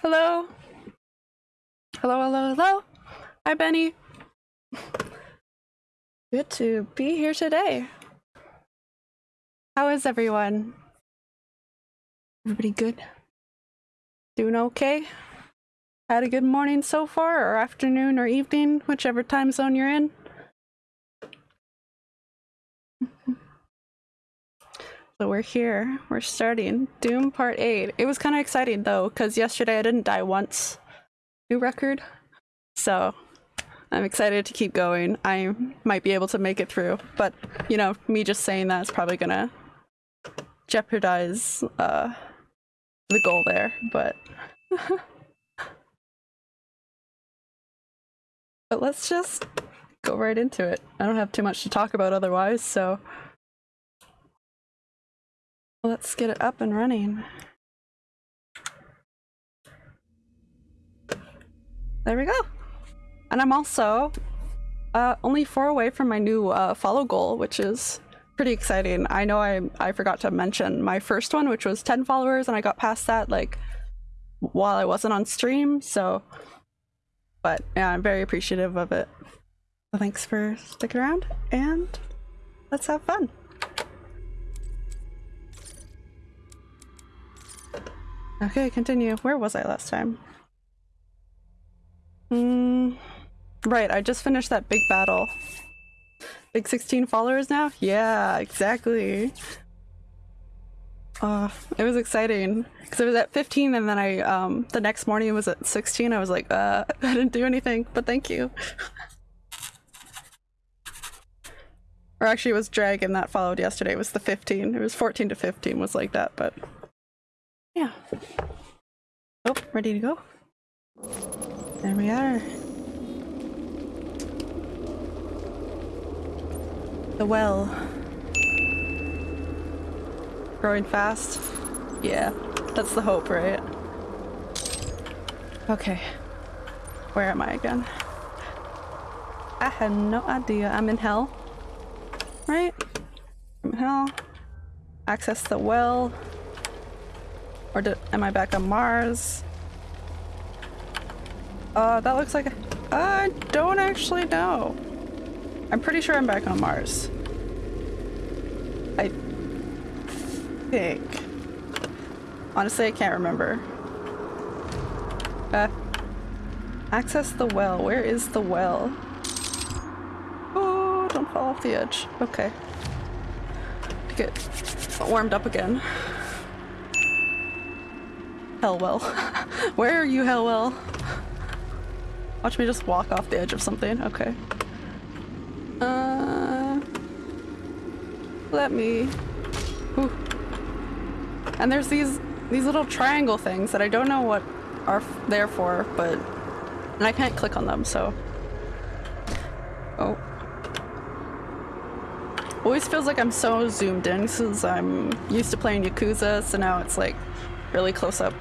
Hello. Hello, hello, hello. Hi, Benny. Good to be here today. How is everyone? Everybody good? Doing okay? Had a good morning so far, or afternoon, or evening, whichever time zone you're in? So we're here. We're starting Doom Part 8. It was kind of exciting though, because yesterday I didn't die once. New record. So I'm excited to keep going. I might be able to make it through, but you know, me just saying that is probably gonna jeopardize uh, the goal there, but. but let's just go right into it. I don't have too much to talk about otherwise, so. Let's get it up and running. There we go. And I'm also uh, only four away from my new uh, follow goal, which is pretty exciting. I know I I forgot to mention my first one, which was 10 followers, and I got past that like while I wasn't on stream. So, but yeah, I'm very appreciative of it. Thanks for sticking around, and let's have fun. Okay, continue. Where was I last time? Hmm. Right, I just finished that big battle. Big 16 followers now? Yeah, exactly. Uh, it was exciting because it was at 15 and then I, um, the next morning it was at 16. I was like, uh, I didn't do anything, but thank you. or actually it was Dragon that followed yesterday. It was the 15. It was 14 to 15 was like that, but yeah. Oh, ready to go? There we are. The well. Growing fast? Yeah, that's the hope, right? Okay. Where am I again? I had no idea. I'm in hell. Right? I'm in hell. Access the well. Or am I back on Mars? Uh, that looks like I don't actually know. I'm pretty sure I'm back on Mars. I think. Honestly, I can't remember. Uh, access the well. Where is the well? Oh, don't fall off the edge. Okay. Get warmed up again. Hellwell. Where are you, Hellwell? Watch me just walk off the edge of something. Okay. Uh, let me. Ooh. And there's these these little triangle things that I don't know what are there for, but and I can't click on them. So. Oh. Always feels like I'm so zoomed in because I'm used to playing Yakuza, so now it's like really close up.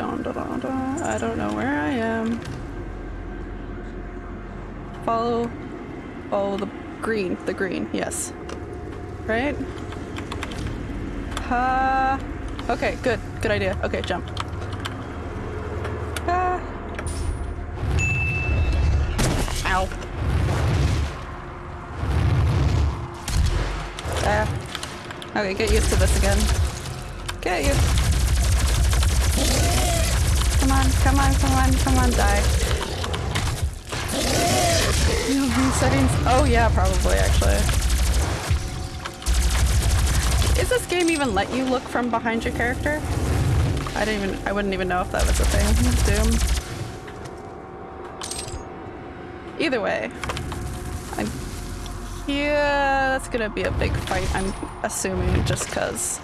Dun, dun, dun, dun. I don't know where I am. Follow, follow the green, the green, yes. Right? Uh, okay, good, good idea. Okay, jump. Ah. Ow. Okay, get used to this again. Get used. Come on, come on, come on, come on, die. settings. Oh yeah, probably actually. Is this game even let you look from behind your character? I didn't even- I wouldn't even know if that was a thing. Doom. Either way. I'm yeah, that's gonna be a big fight, I'm assuming, just cause.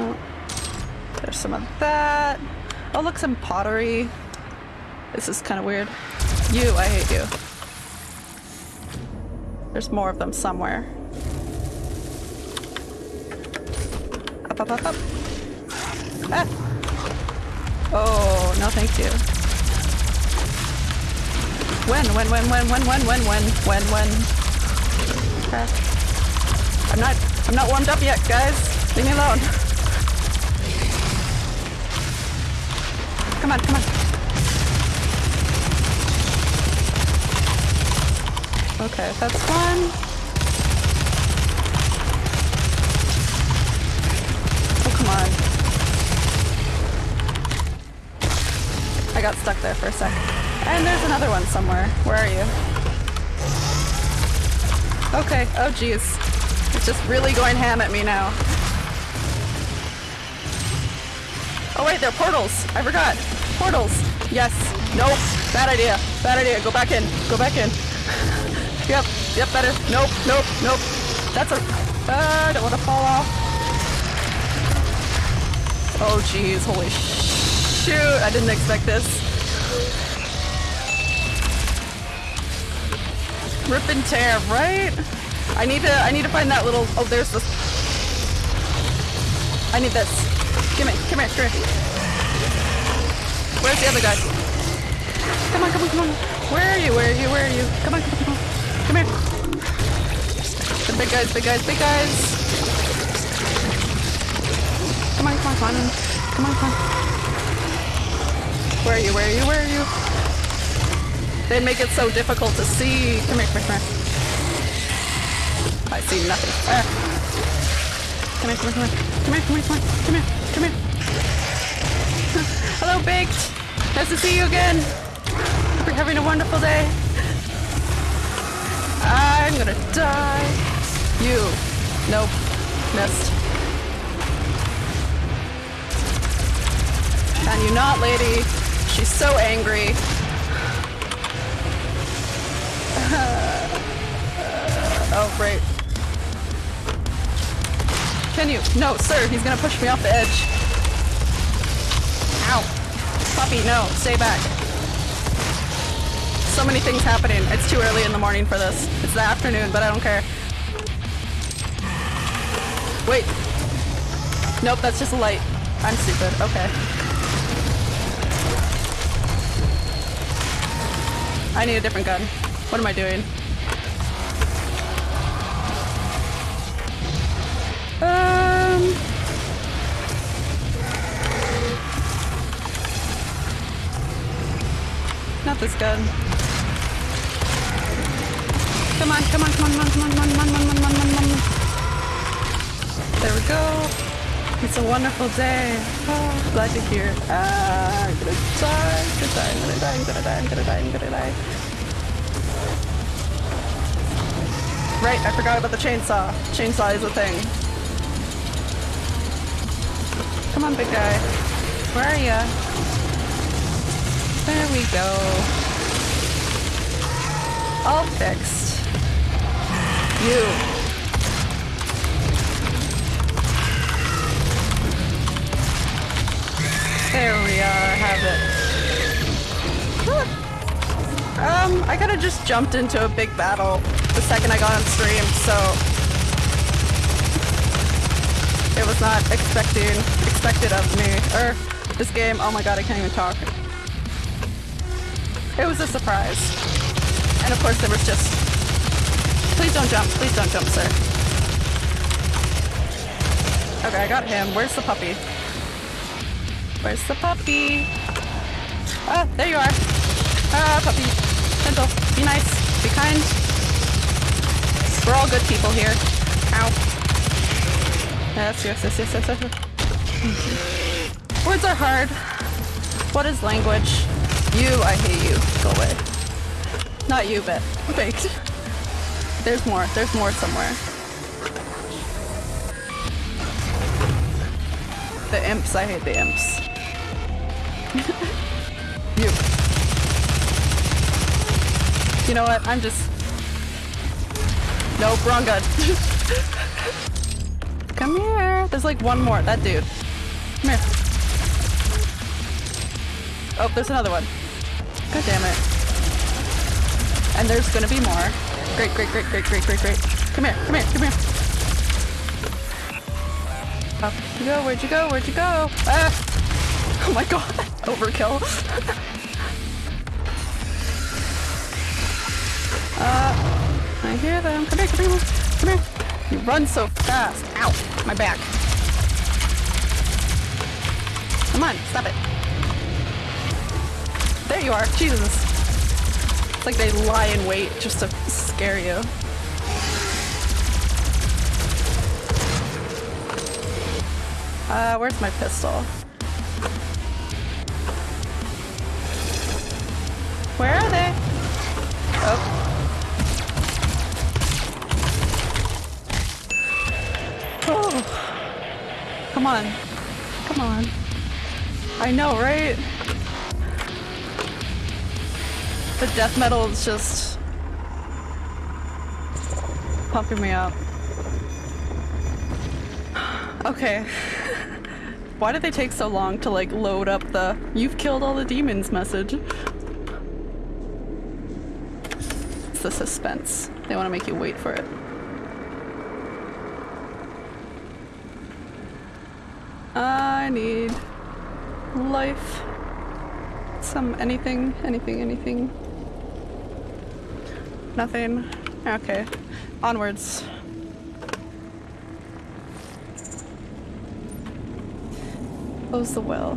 Oh, there's some of that. Oh, look, some pottery. This is kind of weird. You, I hate you. There's more of them somewhere. Up, up, up, up. Ah! Oh, no thank you. When, when, when, when, when, when, when, when, when, when. I'm not, I'm not warmed up yet, guys. Leave me alone. Come on, come on. Okay, that's one. Oh, come on. I got stuck there for a sec. And there's another one somewhere. Where are you? Okay, oh geez. It's just really going ham at me now. Oh wait, they're portals. I forgot. Portals. Yes. Nope. Bad idea. Bad idea. Go back in. Go back in. yep. Yep, better. Nope. Nope. Nope. That's a... Uh, I don't want to fall off. Oh jeez. Holy shoot. I didn't expect this. Rip and tear, right? I need to I need to find that little oh there's this I need this. Give me, come here, come here. Where's the other guy? Come on, come on, come on. Where are you? Where are you? Where are you? Come on, come on, come on. Come here. The big guys, big guys, big guys. Come on, come on, come on. Come on, come on. Where are you? Where are you? Where are you? They make it so difficult to see. Come here, come here, come here. I see nothing. Ah. Come here, come here, come here. Come here, come here, come here, come here, come here. Hello, Baked. Nice to see you again. Hope you're having a wonderful day. I'm gonna die. You. Nope. Missed. Can you not, lady? She's so angry. oh, great. Can you? No, sir, he's gonna push me off the edge. No, stay back. So many things happening. It's too early in the morning for this. It's the afternoon, but I don't care. Wait. Nope, that's just a light. I'm stupid. Okay. I need a different gun. What am I doing? was done. Come on, come on, come on, come on, come on, come on, come on, come on, come on, come on. There we go. It's a wonderful day. Oh, glad you're here. Ah, I'm gonna die, I'm gonna die, I'm gonna die, I'm gonna die, I'm gonna die, I'm gonna die. Right, I forgot about the chainsaw. Chainsaw is a thing. Come on, big guy. Where are you? There we go. All fixed. You. There we are, have it. Um, I kinda just jumped into a big battle the second I got on stream, so it was not expecting expected of me. Or this game, oh my god, I can't even talk. It was a surprise. And of course there was just Please don't jump, please don't jump, sir. Okay, I got him. Where's the puppy? Where's the puppy? Ah, there you are. Ah, puppy. Gentle. Be nice. Be kind. We're all good people here. Ow. Yes, yes, yes, yes, yes, yes. Words are hard. What is language? You, I hate you. Go away. Not you, but wait. There's more. There's more somewhere. The imps. I hate the imps. you. You know what? I'm just... Nope, wrong gun. Come here. There's like one more. That dude. Come here. Oh, there's another one. God damn it. And there's gonna be more. Great, great, great, great, great, great, great. Come here, come here, come here. Up you go, where'd you go, where'd you go? Ah! Oh my god, overkill. uh, I hear them. Come here, come here, come here. You run so fast. Ow, my back. Come on, stop it. There you are. Jesus. It's like they lie in wait just to scare you. Uh, where's my pistol? Where are they? Oh. Oh. Come on. Come on. I know, right? The death metal is just pumping me up. Okay. Why did they take so long to like load up the you've killed all the demons message? It's the suspense. They want to make you wait for it. I need life. Some anything, anything, anything. Nothing. Okay. Onwards. Close the well.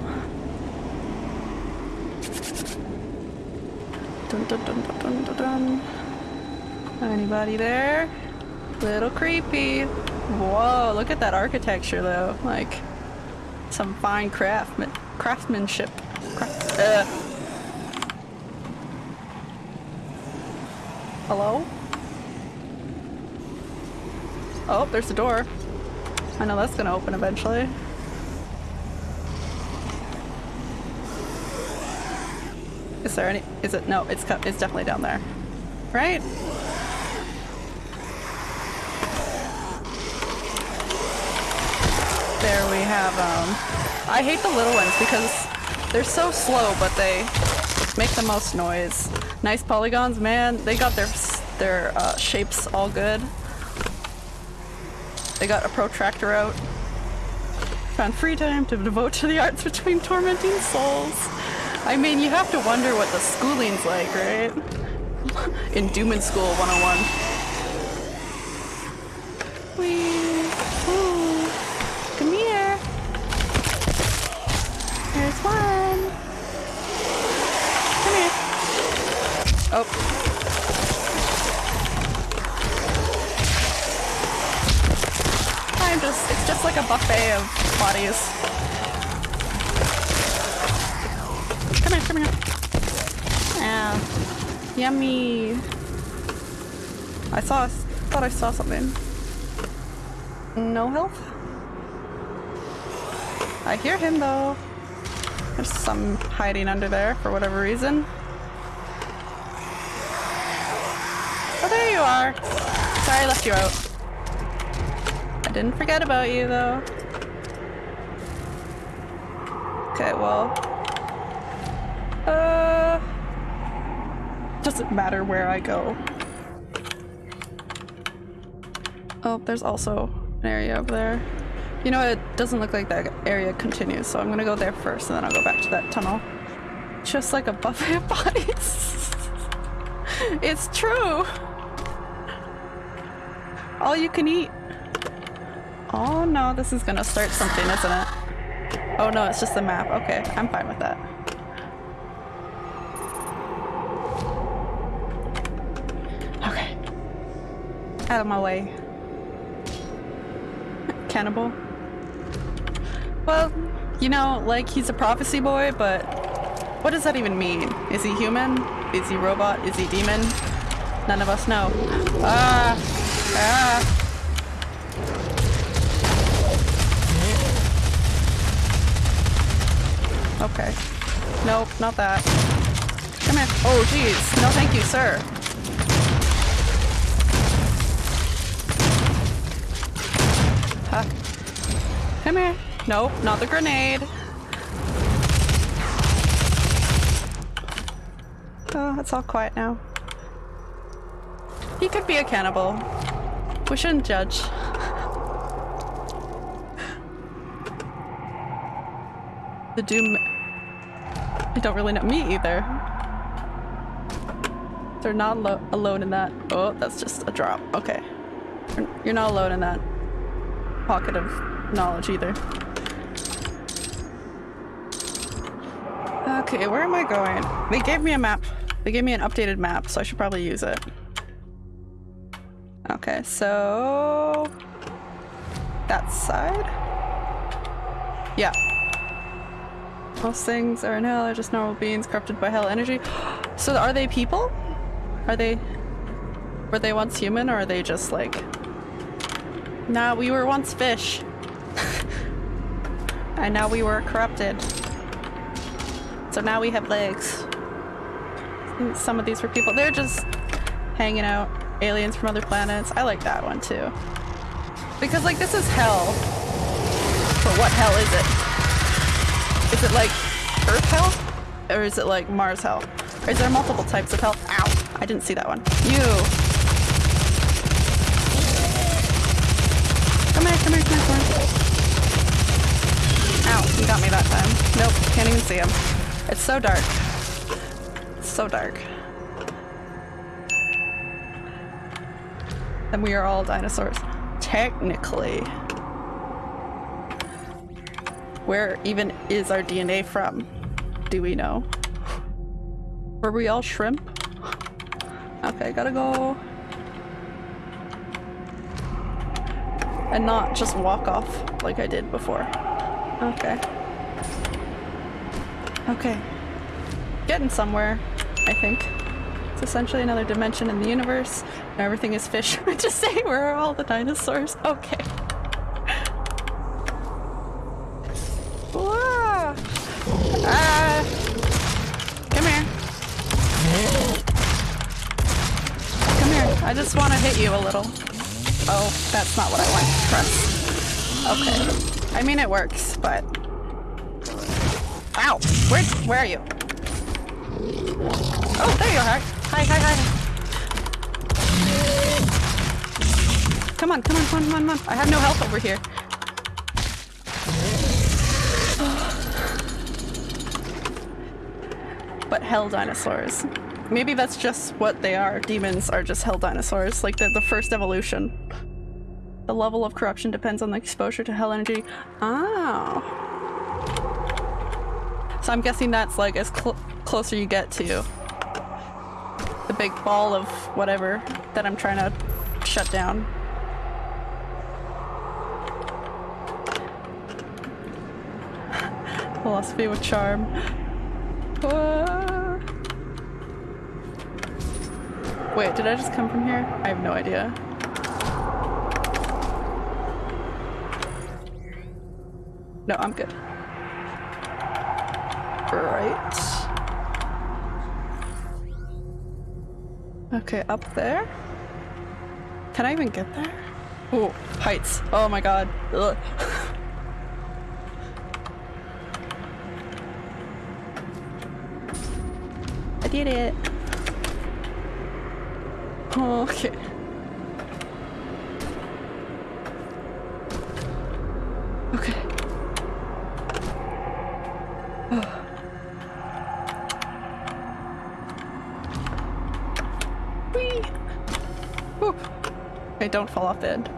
Dun dun dun dun dun dun dun. Anybody there? Little creepy. Whoa, look at that architecture though. Like, some fine craftman craftsmanship. Craft uh. Hello? Oh, there's a door. I know that's gonna open eventually. Is there any- is it- no, it's, it's definitely down there. Right? There we have, um... I hate the little ones because they're so slow, but they make the most noise. Nice polygons, man. They got their their uh, shapes all good. They got a protractor out. Found free time to devote to the arts between tormenting souls. I mean, you have to wonder what the schooling's like, right? In Doom and School 101. There's one. Come here. Oh. I'm just, it's just like a buffet of bodies. Come here, come here. Ah, yummy. I saw, thought I saw something. No health? I hear him though. There's some hiding under there for whatever reason. Oh, there you are. Sorry I left you out. I didn't forget about you, though. Okay, well... Uh... Doesn't matter where I go. Oh, there's also an area over there. You know, it doesn't look like that area continues, so I'm gonna go there first and then I'll go back to that tunnel. Just like a buffet of bodies. it's true! All you can eat. Oh no, this is gonna start something, isn't it? Oh no, it's just the map. Okay, I'm fine with that. Okay. Out of my way. Cannibal. Well, you know, like he's a prophecy boy, but what does that even mean? Is he human? Is he robot? Is he demon? None of us know. Ah! Ah! Okay. Nope, not that. Come here. Oh, jeez. No thank you, sir. Huh. Come here. Nope, not the grenade. Oh, it's all quiet now. He could be a cannibal. We shouldn't judge. the Doom... I don't really know. Me either. They're not alone in that. Oh, that's just a drop. Okay. You're not alone in that pocket of knowledge either. Okay, where am I going? They gave me a map. They gave me an updated map, so I should probably use it. Okay, so... That side? Yeah. Most things are in hell are just normal beings corrupted by hell energy. So are they people? Are they... Were they once human or are they just like... Nah, we were once fish. and now we were corrupted. So now we have legs. Some of these were people. They're just hanging out. Aliens from other planets. I like that one too. Because like this is hell. But what hell is it? Is it like Earth hell? Or is it like Mars hell? Or is there multiple types of hell? Ow! I didn't see that one. You! Come here, come here, come here, come here. Ow, he got me that time. Nope, can't even see him. It's so dark. So dark. And we are all dinosaurs. Technically. Where even is our DNA from? Do we know? Were we all shrimp? Okay, gotta go. And not just walk off like I did before. Okay. Okay. Getting somewhere, I think. Essentially another dimension in the universe. Everything is fish. Just say where are all the dinosaurs? Okay. Whoa. Ah. Come here. Come here. I just want to hit you a little. Oh, that's not what I want to press. Okay. I mean, it works, but Ow! Where, where are you? Oh, there you are. Hi, hi, hi. Come on, come on, come on, come on. I have no health over here. but hell dinosaurs. Maybe that's just what they are. Demons are just hell dinosaurs, like the, the first evolution. The level of corruption depends on the exposure to hell energy. Oh. So I'm guessing that's like as cl closer you get to big ball of whatever that I'm trying to shut down. Philosophy with charm. Uh... Wait, did I just come from here? I have no idea. No, I'm good. Right. Okay, up there? Can I even get there? Oh, heights. Oh my god. I did it. Okay. Okay, don't fall off the end.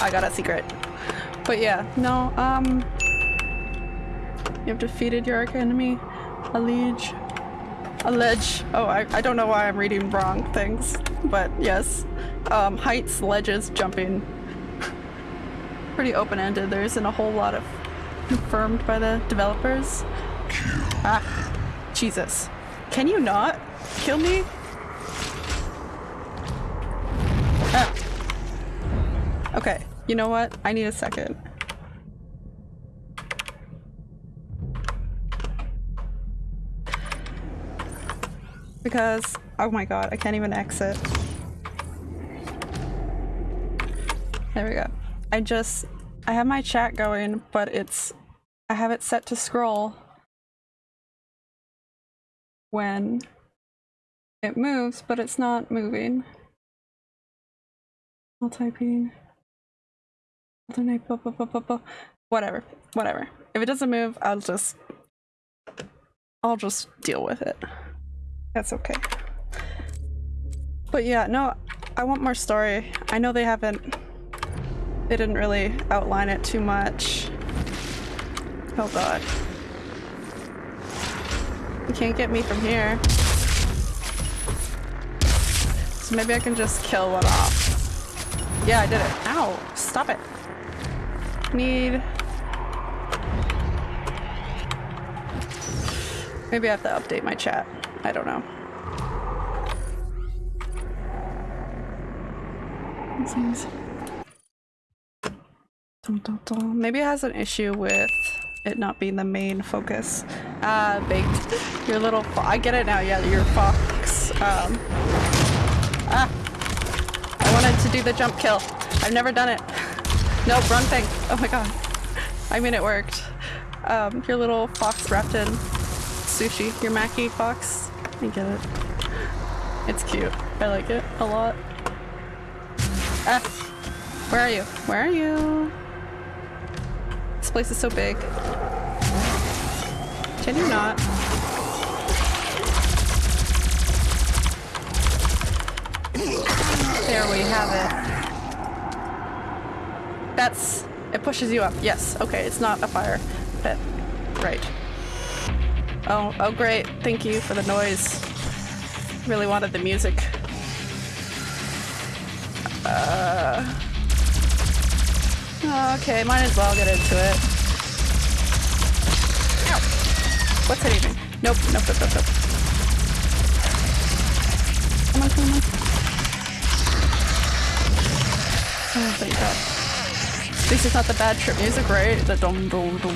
I got a secret. But yeah, no, um... You have defeated your enemy, a liege. A ledge. Oh, I, I don't know why I'm reading wrong things, but yes. Um, heights, ledges, jumping. Pretty open-ended. There isn't a whole lot of confirmed by the developers. Ah, Jesus. Can you not kill me? You know what? I need a second. Because, oh my god, I can't even exit. There we go. I just, I have my chat going, but it's, I have it set to scroll when it moves, but it's not moving. I'll Whatever, whatever. If it doesn't move, I'll just, I'll just deal with it. That's okay. But yeah, no, I want more story. I know they haven't, they didn't really outline it too much. Oh god. You can't get me from here. So maybe I can just kill one off. Yeah, I did it. Ow! Stop it. Need... Maybe I have to update my chat. I don't know. Maybe it has an issue with it not being the main focus. Uh, baked. Your little I get it now, yeah, your fox. Um, ah! I wanted to do the jump kill. I've never done it. Nope, wrong thing. Oh my god. I mean, it worked. Um, your little fox wrapped in sushi. Your Mackie fox. I get it. It's cute. I like it a lot. Where are you? Where are you? This place is so big. Can you not? There we have it. That's... It pushes you up. Yes. Okay, it's not a fire pit. Right. Oh, oh great. Thank you for the noise. Really wanted the music. Uh... Okay, might as well get into it. Ow! What's hitting me? Nope, nope, nope, nope, nope. Come on, come on. Oh, thank god. At is not the bad trip music, right? The dum dum dum.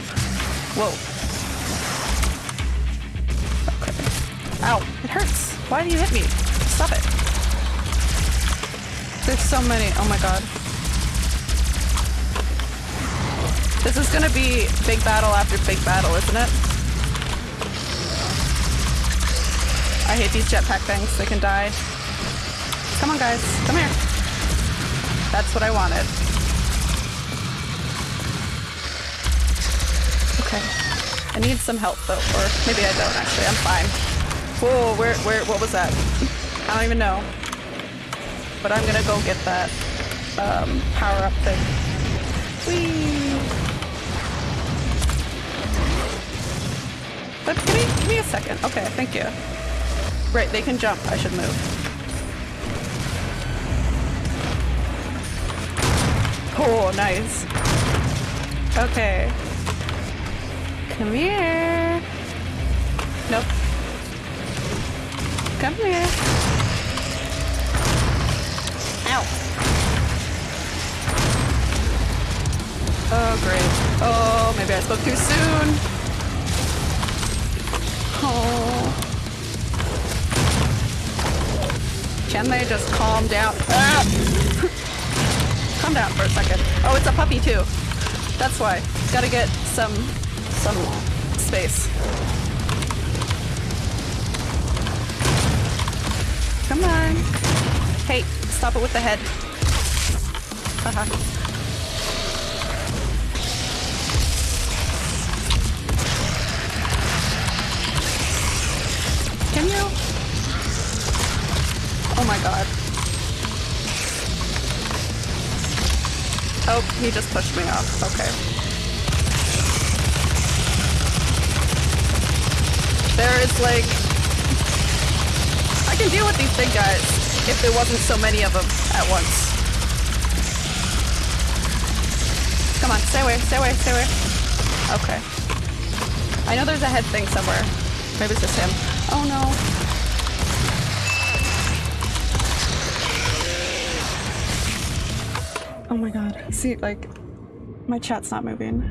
Whoa. Okay. Ow, it hurts. Why do you hit me? Stop it. There's so many. Oh my god. This is gonna be big battle after big battle, isn't it? I hate these jetpack things. They can die. Come on, guys. Come here. That's what I wanted. Okay. I need some help, though. Or maybe I don't, actually. I'm fine. Whoa, where, where, what was that? I don't even know. But I'm gonna go get that um, power-up thing. Whee! But give me, give me a second. Okay, thank you. Right, they can jump. I should move. Oh, nice. Okay. Come here. Nope. Come here. Ow. Oh, great. Oh, maybe I spoke too soon. Oh. Can they just calm down? Ah! calm down for a second. Oh, it's a puppy too. That's why. Gotta get some some space. Come on. Hey, stop it with the head. Haha. Can you? Oh my god. Oh, he just pushed me off. Okay. There is like... I can deal with these big guys if there wasn't so many of them at once. Come on, stay away, stay away, stay away. Okay. I know there's a head thing somewhere. Maybe it's just him. Oh no. Oh my god. See, like, my chat's not moving.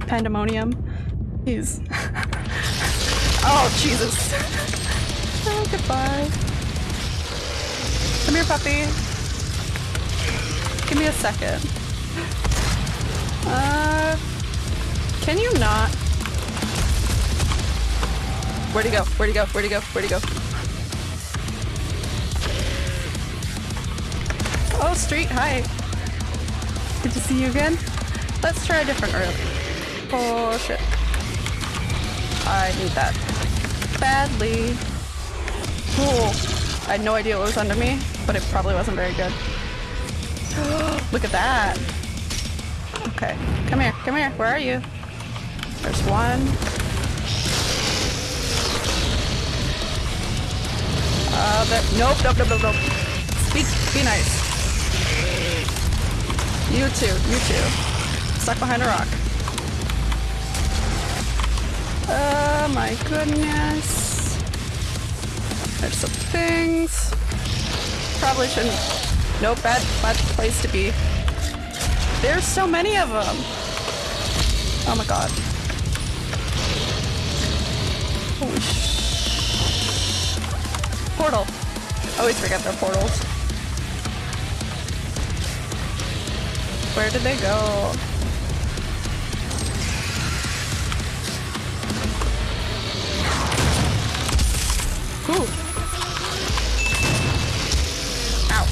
Pandemonium. He's... oh, Jesus. oh, goodbye. Come here, puppy. Give me a second. Uh... Can you not? Where'd he go? Where'd he go? Where'd he go? Where'd he go? Oh, Street, hi. Good to see you again. Let's try a different route. Oh, shit. I need that. Badly. Cool. I had no idea what was under me, but it probably wasn't very good. Look at that. Okay. Come here. Come here. Where are you? There's one. Uh. Nope, nope, nope, nope, nope. Speak. Be nice. You too. You too. Stuck behind a rock. Oh my goodness. There's some things. Probably shouldn't. Nope, bad, bad place to be. There's so many of them. Oh my god. Holy sh... Portal. Always forget their portals. Where did they go? Ooh. Ow.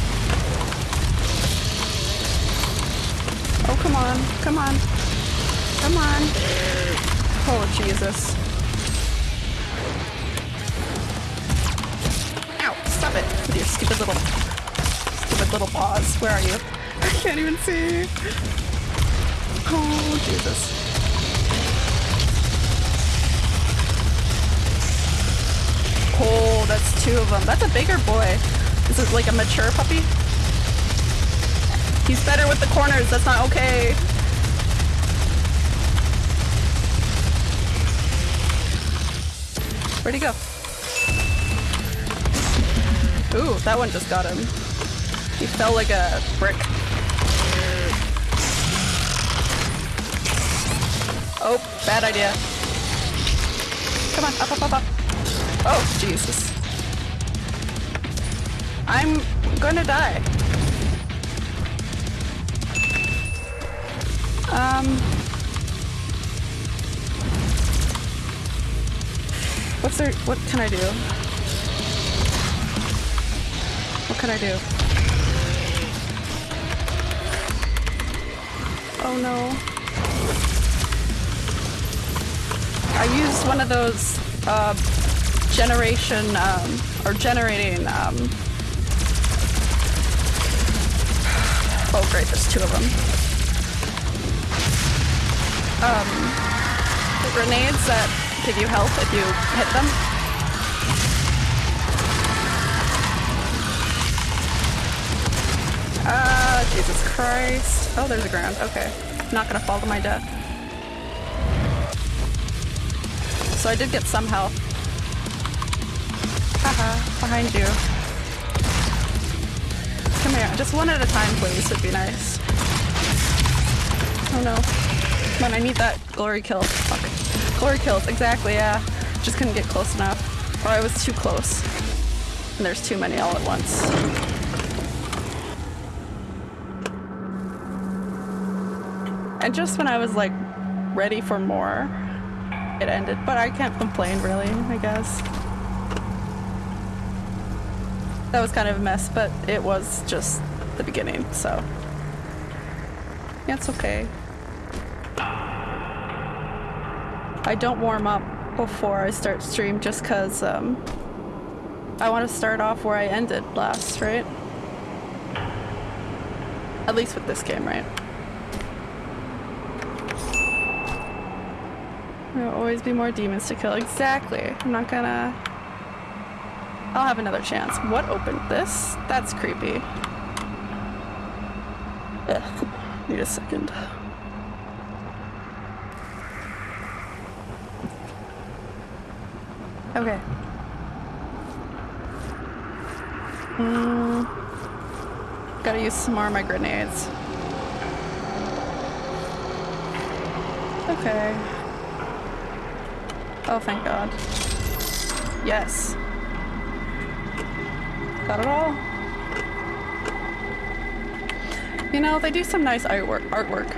Oh, come on. Come on. Come on. Oh, Jesus. Ow, stop it. With your stupid little... Stupid little paws. Where are you? I can't even see. Oh, Jesus. That's two of them. That's a bigger boy. This is like a mature puppy. He's better with the corners. That's not okay. Where'd he go? Ooh, that one just got him. He fell like a brick. Oh, bad idea. Come on, up, up, up, up. Oh, Jesus. I'm gonna die. Um... What's there- what can I do? What can I do? Oh no. I used one of those, uh, generation, um, or generating, um... Great, there's two of them. Um, grenades that give you health if you hit them. Ah, Jesus Christ. Oh, there's a ground. Okay. I'm Not gonna fall to my death. So I did get some health. Haha, behind you. Just one at a time, please, would be nice. Oh no. On, I need that glory kill. Fuck. Glory kills, exactly, yeah. Just couldn't get close enough. Or I was too close. And there's too many all at once. And just when I was like ready for more, it ended. But I can't complain really, I guess. That was kind of a mess, but it was just the beginning, so. Yeah, it's okay. I don't warm up before I start stream just cause um, I want to start off where I ended last, right? At least with this game, right? There'll always be more demons to kill. Exactly. I'm not gonna... I'll have another chance. What opened this? That's creepy. Ugh. Need a second. Okay. Mm. Gotta use some more of my grenades. Okay. Oh, thank God. Yes. Got it all? You know, they do some nice artwork. artwork.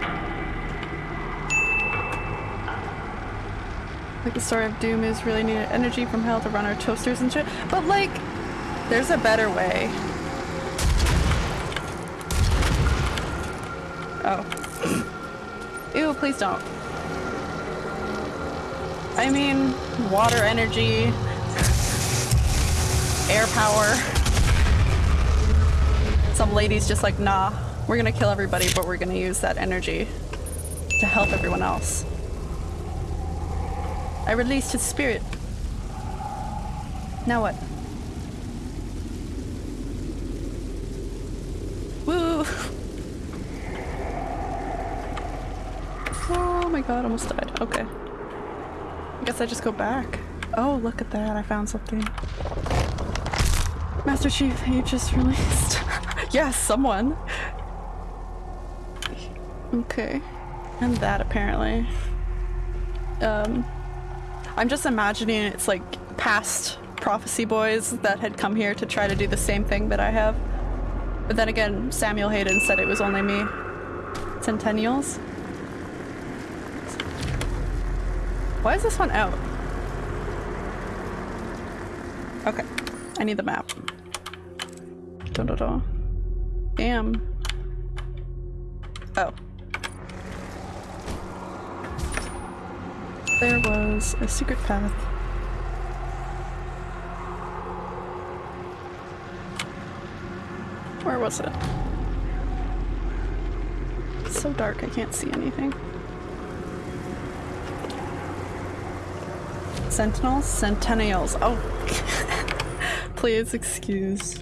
Like the story of Doom is really needed energy from hell to run our toasters and shit. But like, there's a better way. Oh. Ew, please don't. I mean, water energy, air power some lady's just like, nah, we're gonna kill everybody, but we're gonna use that energy to help everyone else. I released his spirit. Now what? Woo! Oh my god, almost died. Okay. I guess I just go back. Oh, look at that, I found something. Master Chief, you just released... yes, someone. Okay. And that apparently. Um, I'm just imagining it's like past prophecy boys that had come here to try to do the same thing that I have. But then again, Samuel Hayden said it was only me. Centennials? Why is this one out? Okay. I need the map. Da -da -da. Damn. Oh. There was a secret path. Where was it? It's so dark I can't see anything. Sentinels? Centennials. Oh. Please excuse.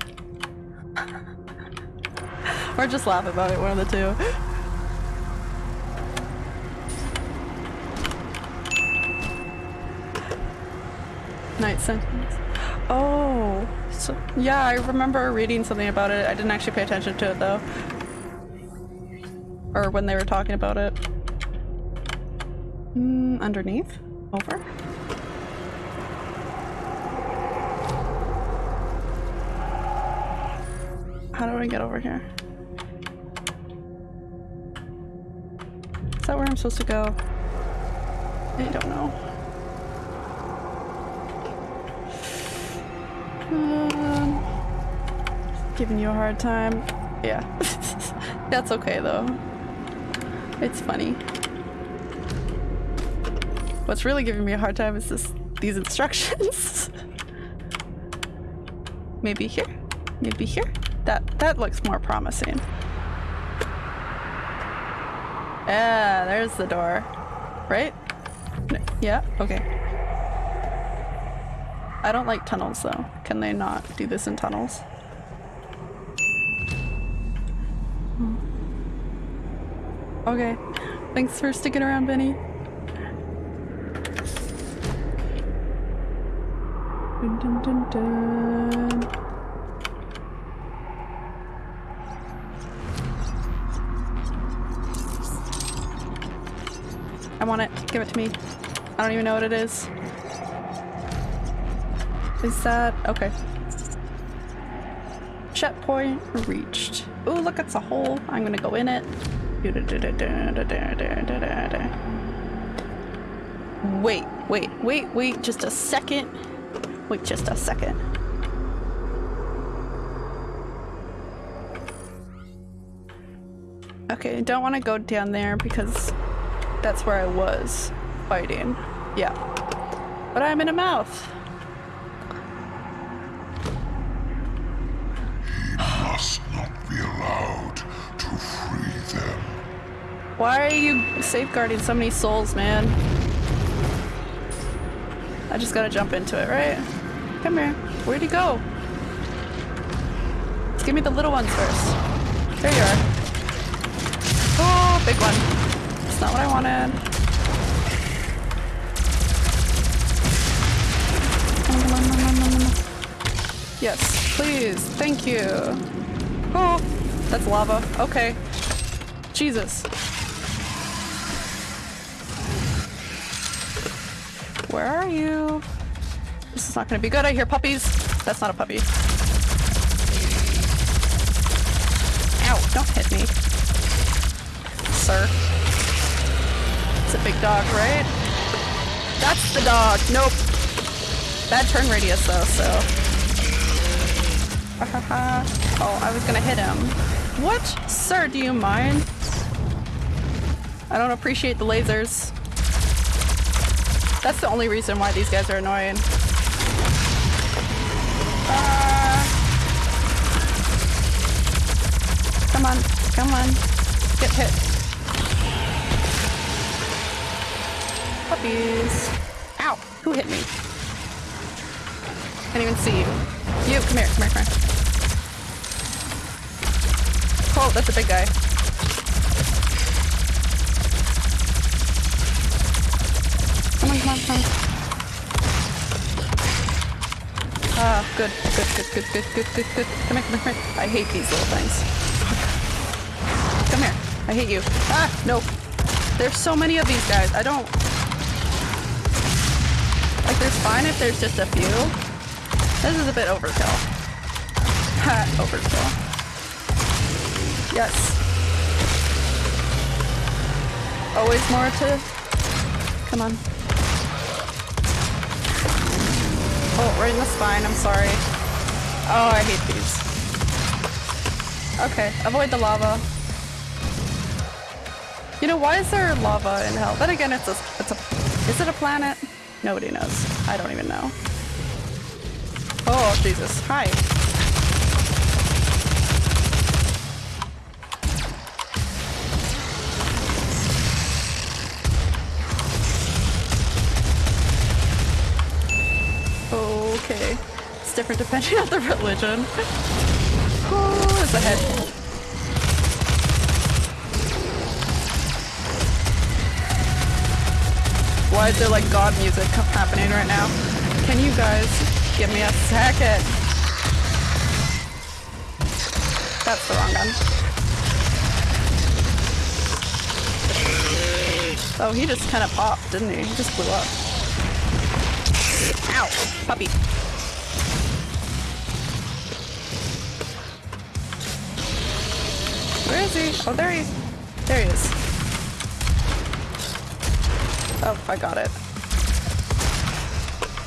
Or just laugh about it, one of the two. Night sentence. Oh. So, yeah, I remember reading something about it. I didn't actually pay attention to it though. Or when they were talking about it. Mm, underneath? Over? How do I get over here? Is that where I'm supposed to go? I don't know. Um, giving you a hard time. Yeah. That's okay though. It's funny. What's really giving me a hard time is this these instructions. Maybe here? Maybe here? That that looks more promising. Yeah, there's the door. Right? Yeah, okay. I don't like tunnels though. Can they not do this in tunnels? Hmm. Okay. Thanks for sticking around, Benny. Dun, dun, dun, Give it to me. I don't even know what it is. Is that... okay. Checkpoint reached. Oh, look, it's a hole. I'm gonna go in it. Wait, wait, wait, wait, just a second. Wait, just a second. Okay, don't want to go down there because that's where I was fighting. Yeah. But I'm in a mouth. He must not be allowed to free them. Why are you safeguarding so many souls, man? I just gotta jump into it, right? Come here. Where'd he go? Let's give me the little ones first. There you are. Oh, big one. That's not what I wanted. Yes, please. Thank you. Oh, that's lava. Okay. Jesus. Where are you? This is not gonna be good. I hear puppies. That's not a puppy. Ow, don't hit me. Sir. Big dog, right? That's the dog. Nope. Bad turn radius though, so. oh, I was gonna hit him. What? Sir, do you mind? I don't appreciate the lasers. That's the only reason why these guys are annoying. Uh, come on, come on. Get hit. Puppies. Ow! Who hit me? Can't even see you. You, come here, come here, come here. Oh, that's a big guy. Come on, come on, come on. Ah, good, good, good, good, good, good, good, good. Come here, come here, come here. I hate these little things. Come here. I hate you. Ah, no. There's so many of these guys. I don't... Like, fine if there's just a few. This is a bit overkill. Overkill. Yes. Always more to... Come on. Oh, right in the spine, I'm sorry. Oh, I hate these. Okay, avoid the lava. You know, why is there lava in hell? Then again, it's a, it's a, is it a planet? Nobody knows. I don't even know. Oh, Jesus. Hi. Okay. It's different depending on the religion. Oh, there's a head. Why is there like god music happening right now? Can you guys give me a second? That's the wrong gun. Oh, he just kind of popped, didn't he? He just blew up. Ow! Puppy. Where is he? Oh, there he is. There he is. Oh, I got it.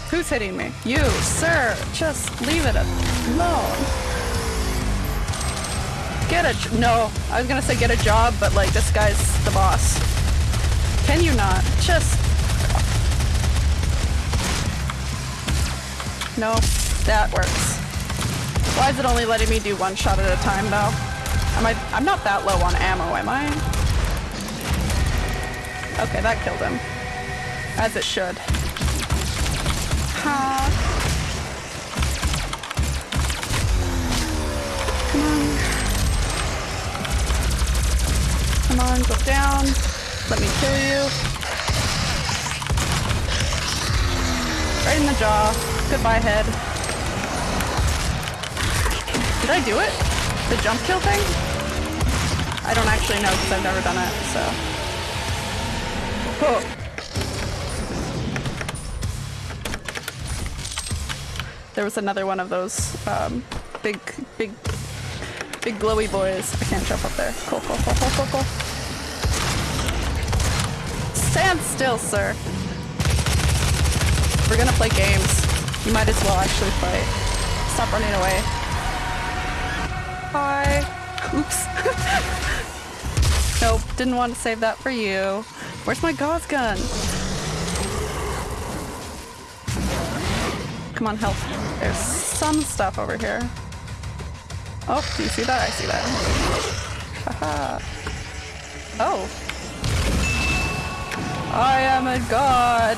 Who's hitting me? You, sir! Just leave it alone. Get a- no. I was gonna say get a job, but like, this guy's the boss. Can you not? Just- No, that works. Why is it only letting me do one shot at a time though? Am I- I'm not that low on ammo, am I? Okay, that killed him. As it should. Come on. Come on, go down. Let me kill you. Right in the jaw. Goodbye, head. Did I do it? The jump kill thing? I don't actually know because I've never done it, so. Oh. There was another one of those um, big, big, big glowy boys. I can't jump up there. Cool, cool, cool, cool, cool, cool. Stand still, sir. We're gonna play games. You might as well actually fight. Stop running away. Hi. Oops. nope, didn't want to save that for you. Where's my Gauss gun? Come on, help. There's some stuff over here. Oh, do you see that? I see that. Haha. oh. I am a god.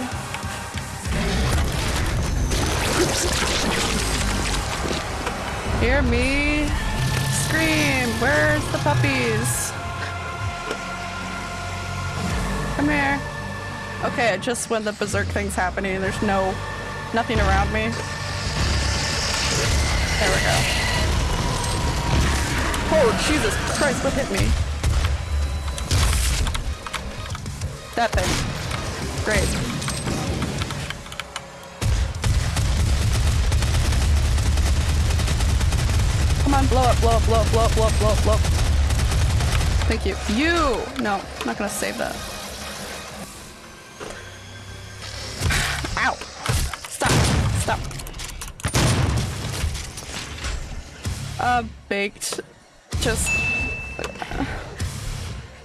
Hear me scream. Where's the puppies? Come here. Okay, just when the berserk thing's happening, there's no, nothing around me. There we go. Oh, Jesus Christ, what hit me? That thing. Great. Come on, blow up, blow up, blow up, blow up, blow up, blow up, blow up. Thank you. You! No, I'm not gonna save that. Baked. Just...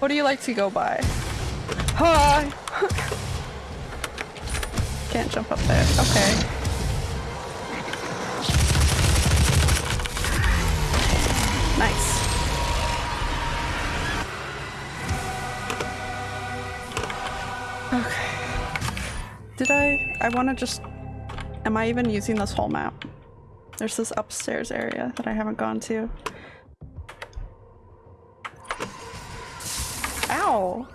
What do you like to go by? Hi! Can't jump up there. Okay. Nice. Okay. Did I? I want to just... Am I even using this whole map? There's this upstairs area that I haven't gone to. Ow.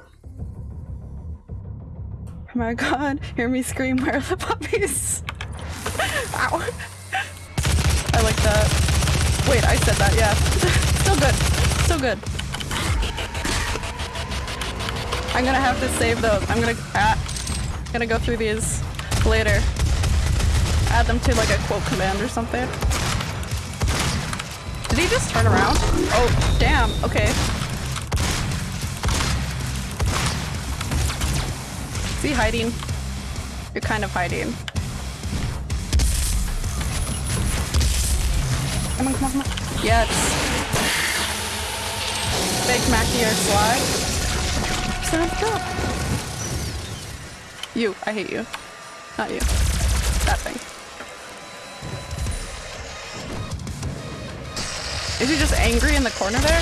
Oh my god, hear me scream, where are the puppies? Ow. I like that. Wait, I said that, yeah. Still good. Still good. I'm gonna have to save those. I'm gonna ah, gonna go through these later. Add them to like a quote command or something. Did he just turn around? Oh, damn. Okay. Is he hiding? You're kind of hiding. Come on, come on, come on. Yes. Big Mackie or slide. Sounds good. You. I hate you. Not you. That thing. Is he just angry in the corner there?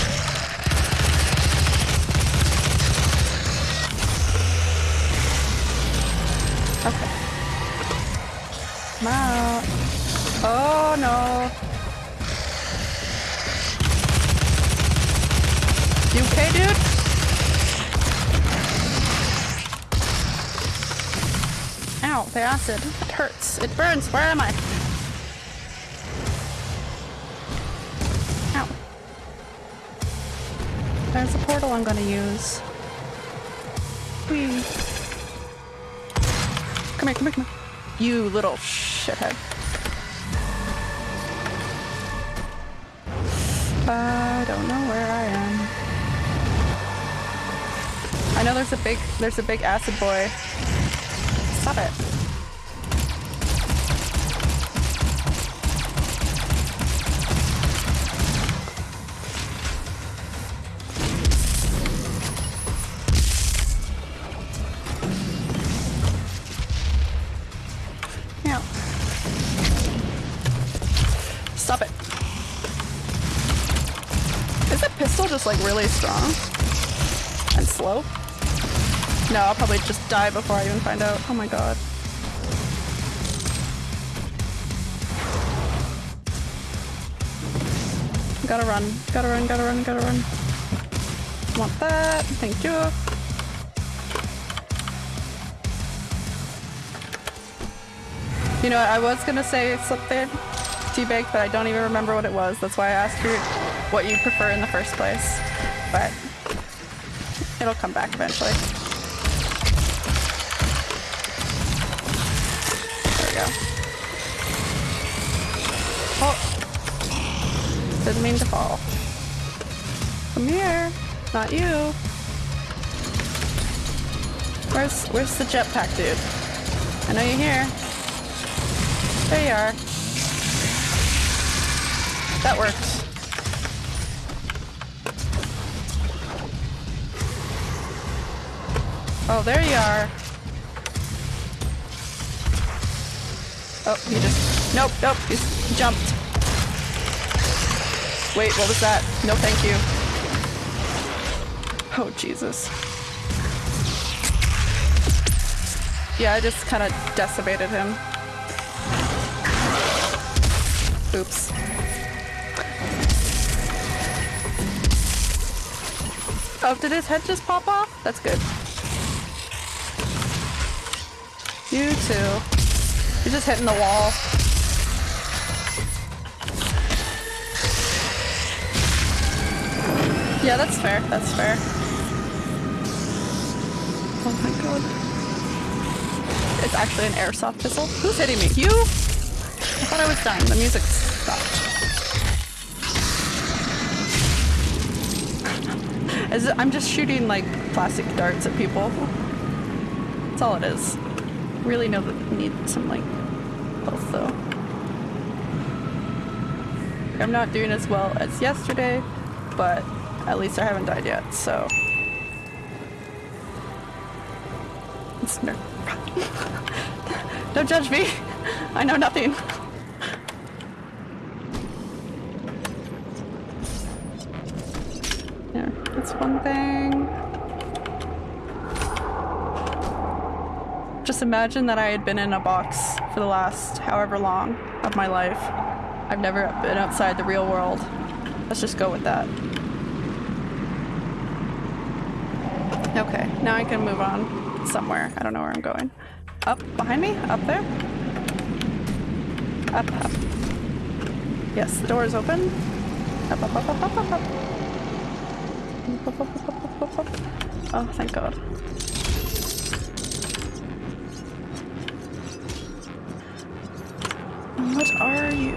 Okay. Come out. Oh no. You okay, dude? Ow, the acid. It hurts. It burns. Where am I? There's a portal I'm gonna use. Whee. Come here, come here, come here. You little shithead. I don't know where I am. I know there's a big there's a big acid boy Stop it. I'll probably just die before I even find out. Oh my god. Gotta run, gotta run, gotta run, gotta run. Want that, thank you. You know what, I was gonna say something teabag, but I don't even remember what it was. That's why I asked you what you prefer in the first place. But it'll come back eventually. Didn't mean to fall. Come here. Not you. Where's where's the jetpack dude? I know you're here. There you are. That works. Oh, there you are. Oh, he just... Nope, nope, he's jumped. Wait, what was that? No thank you. Oh, Jesus. Yeah, I just kind of decimated him. Oops. Oh, did his head just pop off? That's good. You too. You're just hitting the wall. Yeah, that's fair. That's fair. Oh my god. It's actually an airsoft pistol. Who's hitting me? You? I thought I was done. The music stopped. As I'm just shooting like plastic darts at people. That's all it is really know that need some like health though. I'm not doing as well as yesterday, but at least I haven't died yet, so. It's no Don't judge me. I know nothing. Yeah, that's one thing. Just imagine that I had been in a box for the last however long of my life. I've never been outside the real world. Let's just go with that. Okay, now I can move on somewhere. I don't know where I'm going. Up behind me? Up there? Up, up. Yes, the door is open. Up, up, up, up, up, up, up. Oh, thank God. What are you?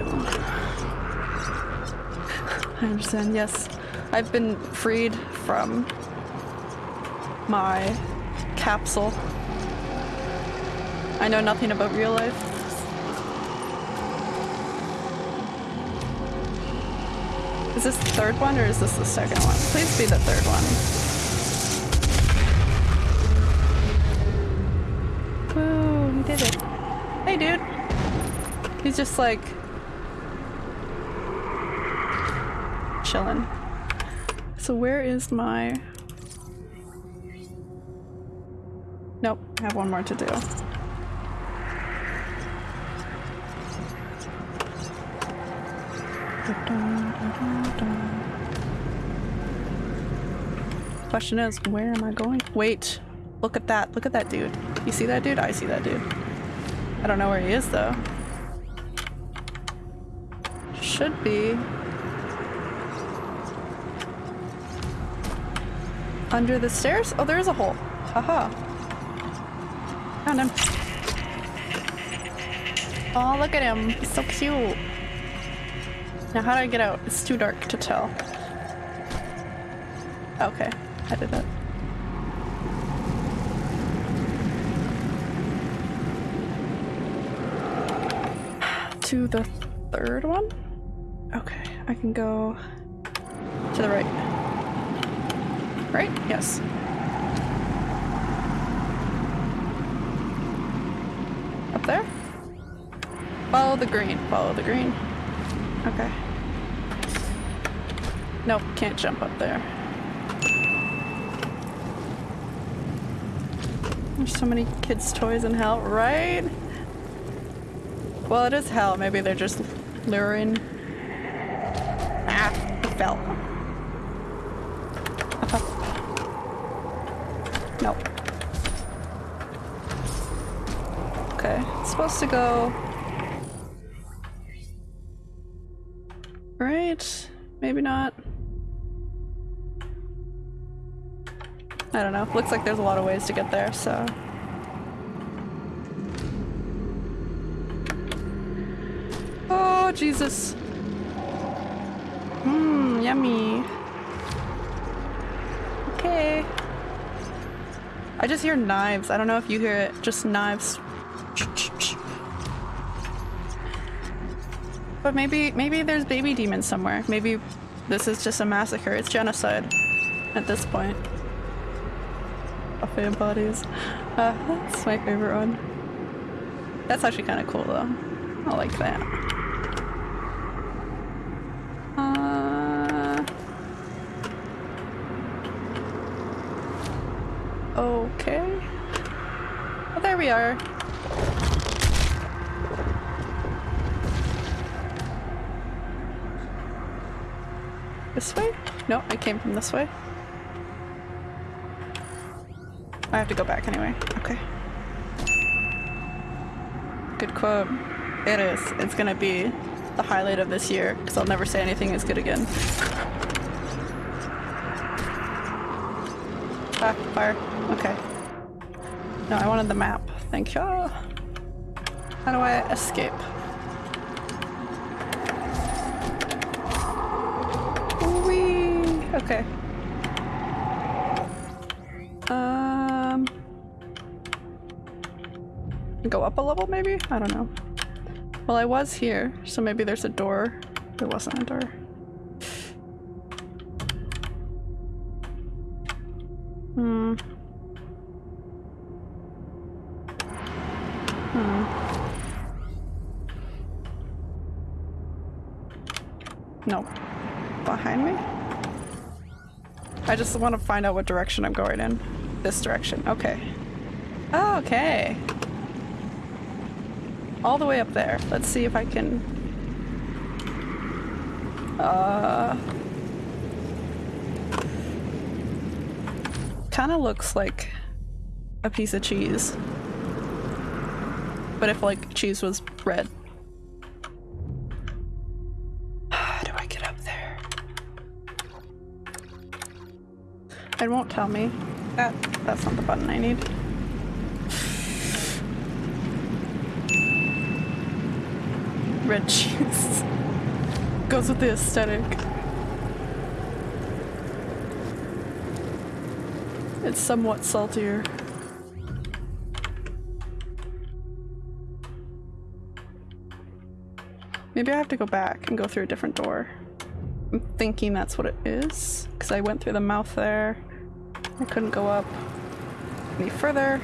I understand, yes. I've been freed from my capsule. I know nothing about real life. Is this the third one or is this the second one? Please be the third one. Woo, we did it. Hey dude. He's just like chilling. So where is my Nope, I have one more to do. Question is, where am I going? Wait, look at that. Look at that dude. You see that dude? I see that dude. I don't know where he is though. Should be under the stairs? Oh, there is a hole. Haha. Found him. Oh, look at him. He's so cute. Now how do I get out? It's too dark to tell. Okay, I did it. To the third one? Okay, I can go to the right. Right? Yes. Up there? Follow the green. Follow the green. Okay. Nope, can't jump up there. There's so many kids' toys in hell, right? Well, it is hell. Maybe they're just luring. Ah, fell. Nope. Okay, it's supposed to go I don't know. Looks like there's a lot of ways to get there, so. Oh, Jesus. Mmm, yummy. Okay. I just hear knives. I don't know if you hear it. Just knives. But maybe, maybe there's baby demons somewhere. Maybe this is just a massacre. It's genocide at this point. Buffet bodies. Uh, that's my favorite one. That's actually kind of cool though. I like that. Uh, okay. Well, there we are. This way? No, I came from this way. I have to go back anyway. Okay. Good quote. It is. It's gonna be the highlight of this year, because I'll never say anything is good again. Ah, fire. Okay. No, I wanted the map. Thank you. How do I escape? Okay. Go up a level maybe? I don't know. Well, I was here, so maybe there's a door. There wasn't a door. Hmm. Hmm. No. Behind me? I just want to find out what direction I'm going in. This direction. Okay. Okay. All the way up there. Let's see if I can... Uh... kind of looks like a piece of cheese. But if like cheese was red. How do I get up there? It won't tell me. That that's not the button I need. Red cheese. Goes with the aesthetic. It's somewhat saltier. Maybe I have to go back and go through a different door. I'm thinking that's what it is, because I went through the mouth there. I couldn't go up any further.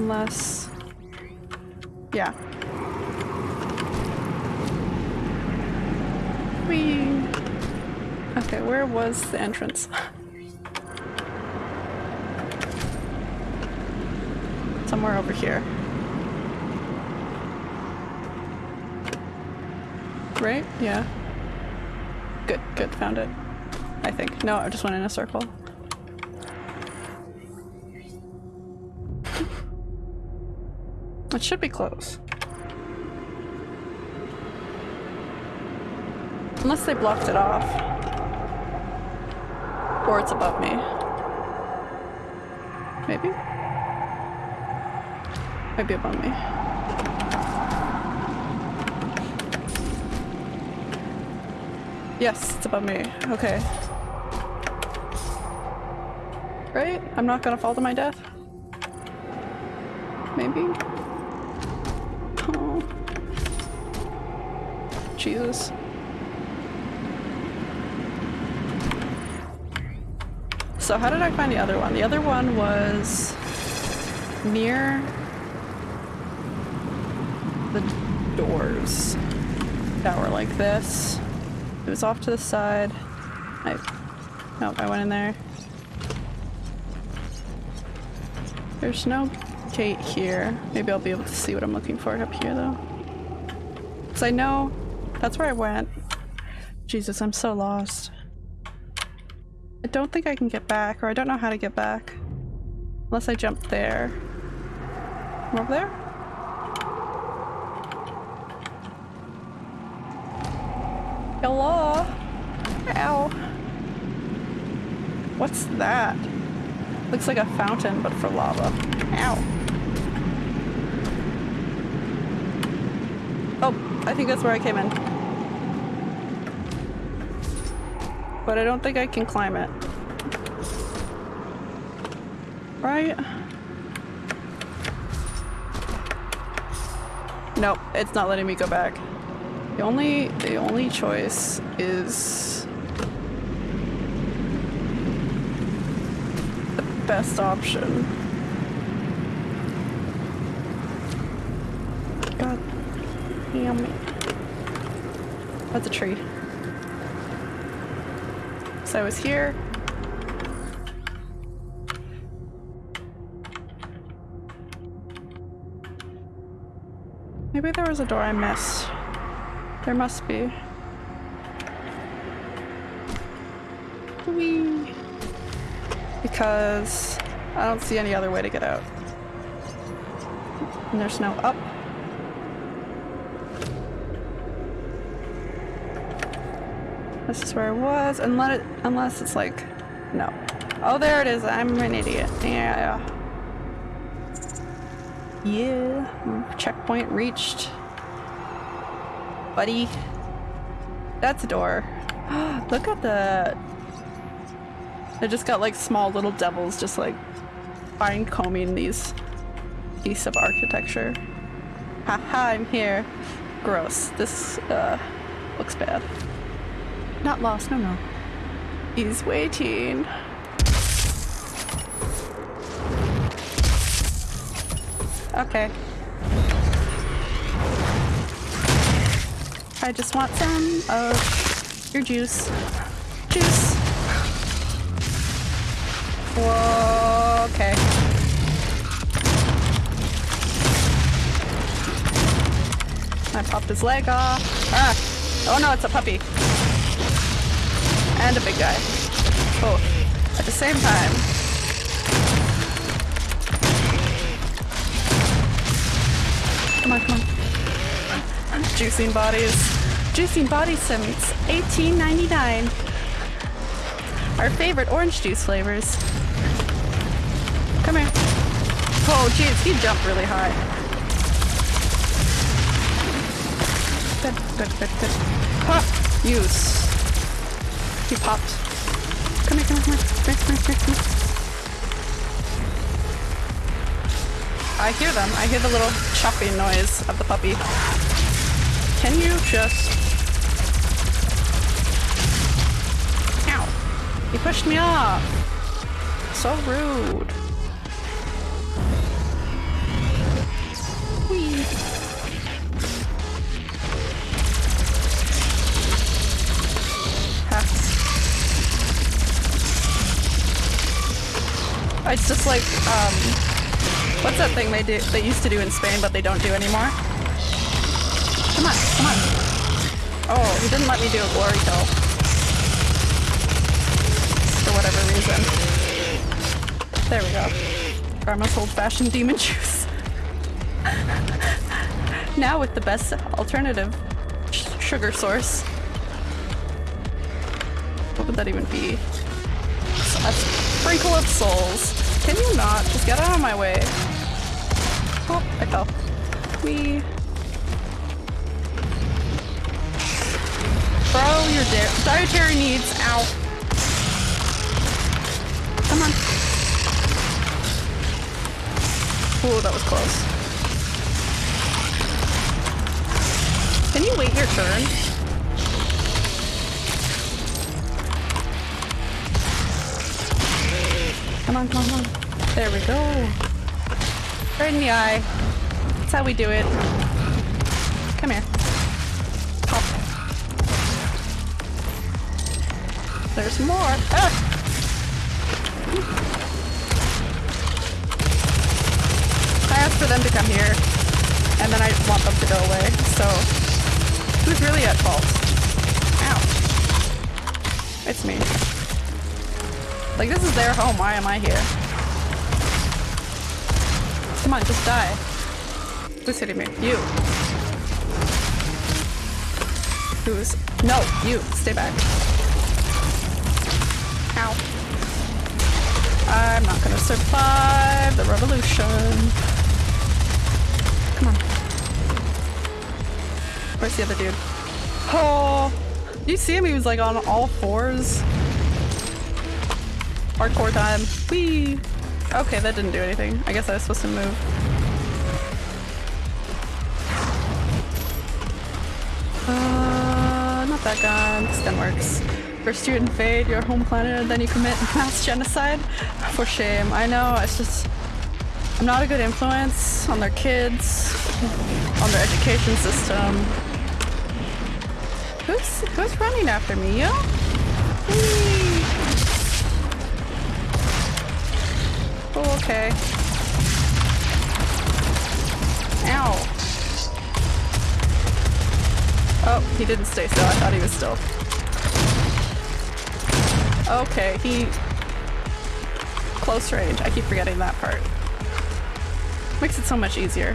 Unless... Yeah. Whee! Okay, where was the entrance? Somewhere over here. Right? Yeah. Good, good, found it. I think. No, I just went in a circle. It should be close. Unless they blocked it off. Or it's above me. Maybe? Maybe above me. Yes, it's above me. Okay. Right? I'm not gonna fall to my death? Maybe? Oh. Jesus. So how did I find the other one? The other one was near the doors that were like this. It was off to the side. I nope, I went in there. There's no gate here. Maybe I'll be able to see what I'm looking for up here though. Cause I know that's where I went. Jesus, I'm so lost. I don't think I can get back, or I don't know how to get back. Unless I jump there. I'm over there? Hello? Ow. What's that? Looks like a fountain, but for lava. Ow. Oh, I think that's where I came in. But I don't think I can climb it. Right? Nope, it's not letting me go back. The only the only choice is the best option. God damn it. That's a tree. I was here. Maybe there was a door I missed. There must be. Whee! Because I don't see any other way to get out. And there's no up. This is where I was, unless, it, unless it's like, no. Oh, there it is. I'm an idiot. Yeah. Yeah. Checkpoint reached. Buddy. That's a door. Look at that. I just got like small little devils just like fine combing these piece of architecture. Haha, I'm here. Gross. This uh, looks bad. Not lost, no, no. He's waiting. Okay. I just want some of your juice. Juice. Whoa, okay. I popped his leg off. Ah! Oh no, it's a puppy. And a big guy. Both. At the same time. Come on, come on. Juicing bodies. Juicing body sims. 18.99. Our favorite orange juice flavors. Come here. Oh, jeez, he jumped really high. Good, good, good, good. Use. He popped. Come here, come here, come here. Come here, come here. I hear them. I hear the little chopping noise of the puppy. Can you just... Ow. You pushed me off. So rude. It's just like, um, what's that thing they do, they used to do in Spain but they don't do anymore? Come on, come on. Oh, he didn't let me do a glory kill. For whatever reason. There we go. Karma's old-fashioned demon juice. now with the best alternative sugar source. What would that even be? A sprinkle of souls. Can you not? Just get out of my way. Oh, I fell. We. Bro, your di dietary needs. Ow. Come on. Ooh, that was close. Can you wait your turn? Come on, come on, come on. There we go. Right in the eye. That's how we do it. Come here. Pop. There's more. Ah! I asked for them to come here, and then I want them to go away, so who's really at fault? Ow. It's me. Like, this is their home. Why am I here? Come on, just die. Who's hitting me? You. Who's... No, you. Stay back. Ow. I'm not gonna survive the revolution. Come on. Where's the other dude? Oh! You see him? He was like on all fours. Hardcore time. Whee! Okay, that didn't do anything. I guess I was supposed to move. Uh, not that gun. This gun works. First you invade your home planet and then you commit mass genocide? For shame. I know, it's just... I'm not a good influence on their kids, on their education system. Who's, who's running after me? You? Okay. Ow. Oh, he didn't stay still. I thought he was still. Okay, he... Close range. I keep forgetting that part. Makes it so much easier.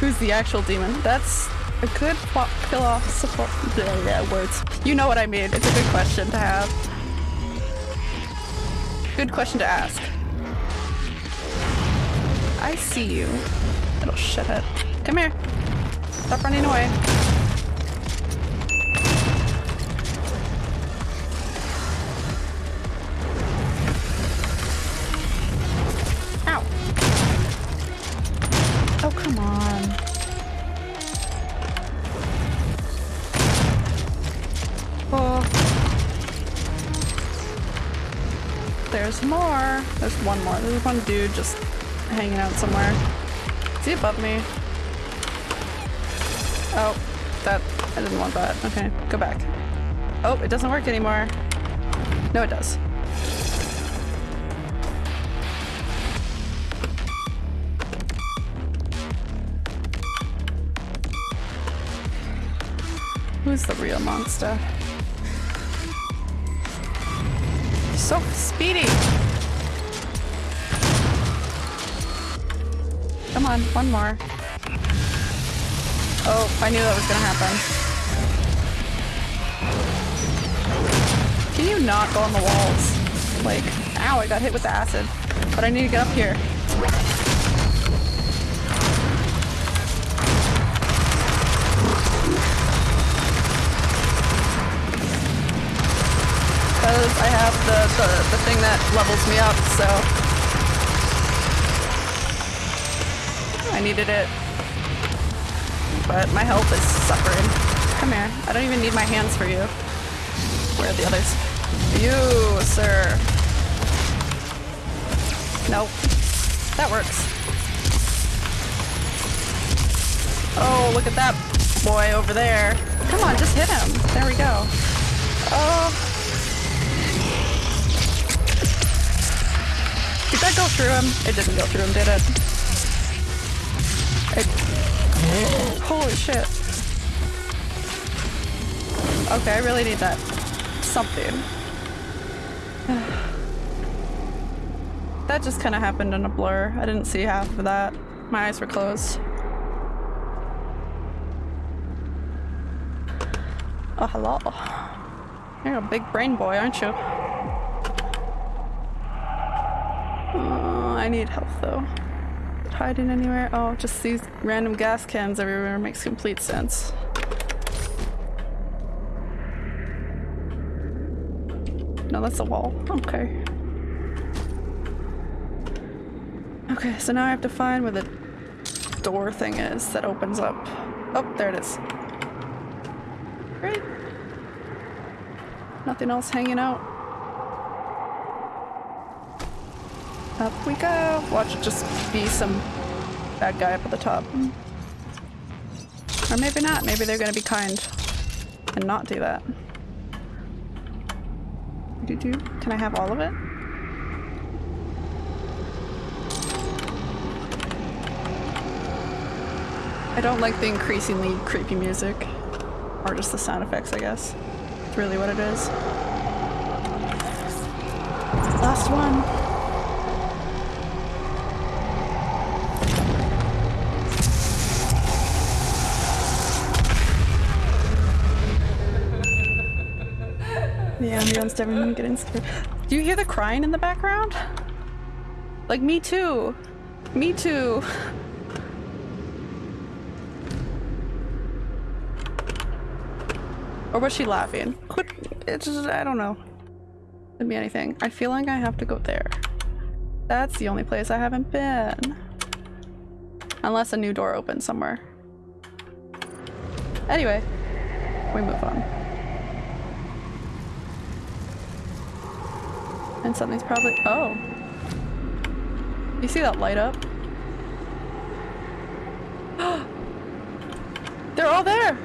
Who's the actual demon? That's a good philosophical... Yeah, words. You know what I mean. It's a good question to have. Good question to ask. I see you. Little shithead. Come here. Stop running away. One dude just hanging out somewhere. Is he above me? Oh, that, I didn't want that. Okay, go back. Oh, it doesn't work anymore. No, it does. Who's the real monster? So speedy! On, one more. Oh, I knew that was gonna happen. Can you not go on the walls? Like, ow, I got hit with the acid. But I need to get up here. Because I have the, the, the thing that levels me up, so... I needed it. But my health is suffering. Come here. I don't even need my hands for you. Where are the others? You, sir. Nope. That works. Oh, look at that boy over there. Come on, just hit him. There we go. Oh. Did that go through him? It didn't go through him, did it? Holy shit. Okay, I really need that. Something. that just kind of happened in a blur. I didn't see half of that. My eyes were closed. Oh, hello. You're a big brain boy, aren't you? Uh, I need health though. Hiding anywhere? Oh, just these random gas cans everywhere makes complete sense. No, that's a wall. Okay. Okay, so now I have to find where the door thing is that opens up. Oh, there it is. Great. Nothing else hanging out. Up we go. Watch it just be some bad guy up at the top. Or maybe not. Maybe they're gonna be kind and not do that. Do do. Can I have all of it? I don't like the increasingly creepy music. Or just the sound effects, I guess. It's really what it is. Last one. The ambulance everyone getting scared. Do you hear the crying in the background? Like me too. Me too. Or was she laughing? It's just, I don't know. Could be anything. I feel like I have to go there. That's the only place I haven't been. Unless a new door opens somewhere. Anyway, we move on. And something's probably- oh. You see that light up? They're all there!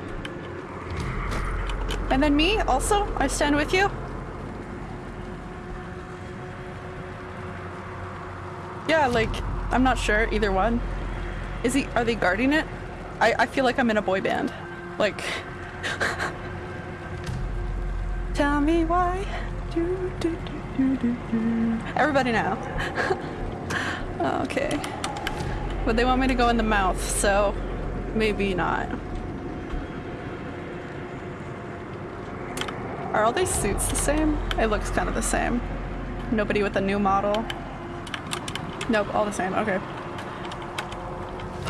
And then me also? I stand with you? Yeah, like, I'm not sure, either one. Is he- are they guarding it? I- I feel like I'm in a boy band. Like... Tell me why. Do, do, do. Everybody now. okay. But they want me to go in the mouth, so maybe not. Are all these suits the same? It looks kind of the same. Nobody with a new model. Nope, all the same. Okay.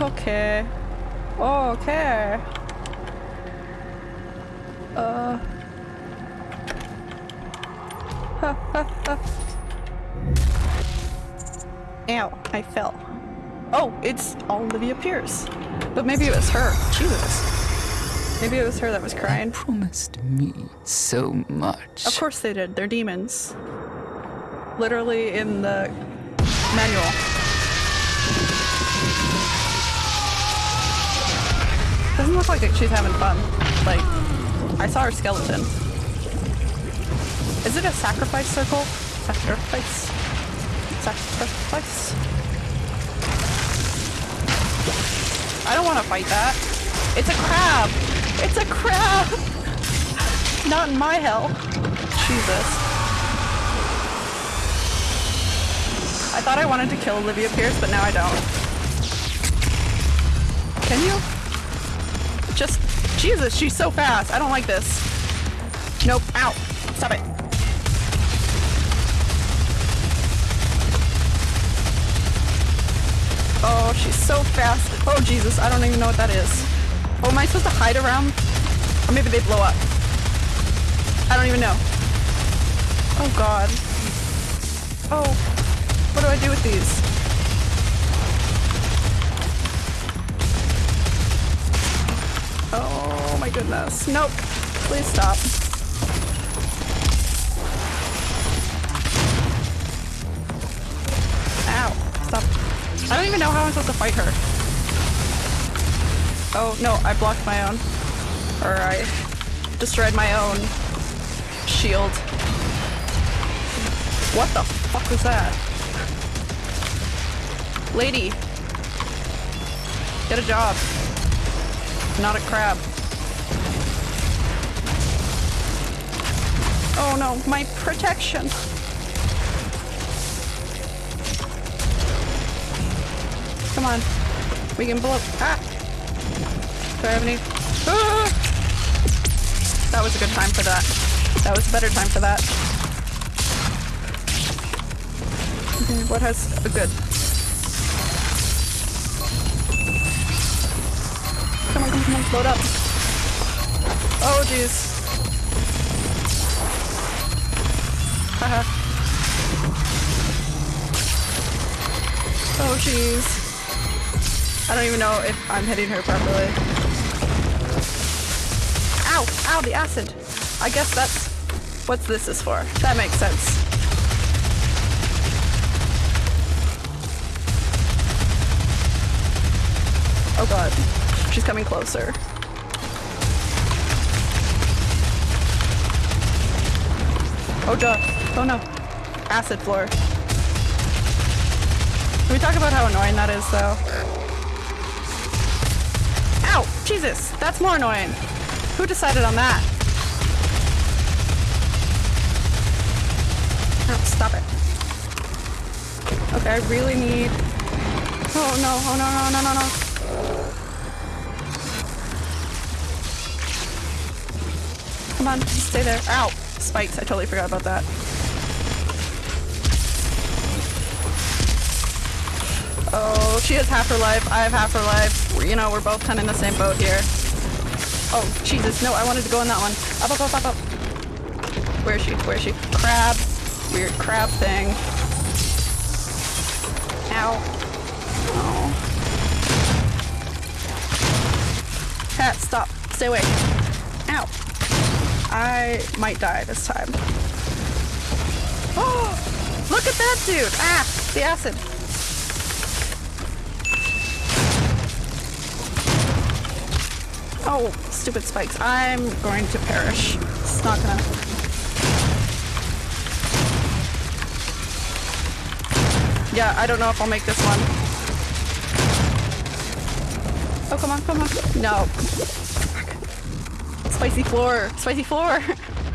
Okay. Okay. Uh. Ow, I fell. Oh, it's Olivia Pierce. But maybe it was her. Jesus. Maybe it was her that was crying. They promised me so much. Of course they did. They're demons. Literally in the manual. Doesn't look like she's having fun. Like, I saw her skeleton. Is it a sacrifice circle? Sacrifice? Sacrifice? I don't want to fight that. It's a crab! It's a crab! not in my hell. Jesus. I thought I wanted to kill Olivia Pierce, but now I don't. Can you? Just, Jesus, she's so fast. I don't like this. Nope, ow. Stop it. Oh, she's so fast. Oh, Jesus, I don't even know what that is. Oh, am I supposed to hide around? Or maybe they blow up. I don't even know. Oh, God. Oh, what do I do with these? Oh my goodness. Nope. Please stop. I don't even know how I'm supposed to fight her. Oh, no, I blocked my own. Or I destroyed my own shield. What the fuck was that? Lady. Get a job. Not a crab. Oh no, my protection. Come on. We can blow. Ah! Do I have any? Ah! That was a good time for that. That was a better time for that. What has a good? Come on, come on, come on, load up. Oh jeez. Haha. oh jeez. I don't even know if I'm hitting her properly. Ow! Ow, the acid! I guess that's what this is for. That makes sense. Oh god. She's coming closer. Oh god. Oh no. Acid floor. Can we talk about how annoying that is though? Jesus! That's more annoying. Who decided on that? Oh, stop it. Okay, I really need... Oh no, oh no, no, no, no, no. Come on, just stay there. Ow! Spikes, I totally forgot about that. Oh, she has half her life. I have half her life. We're, you know, we're both kind of in the same boat here. Oh, Jesus. No, I wanted to go in that one. Up, up, up, up, up. Where is she? Where is she? Crab. Weird crab thing. Ow. Oh. Cat, stop. Stay away. Ow. I might die this time. Oh! Look at that dude! Ah! The acid. Oh, stupid spikes. I'm going to perish. It's not gonna... Yeah, I don't know if I'll make this one. Oh, come on, come on. No. Spicy floor. Spicy floor.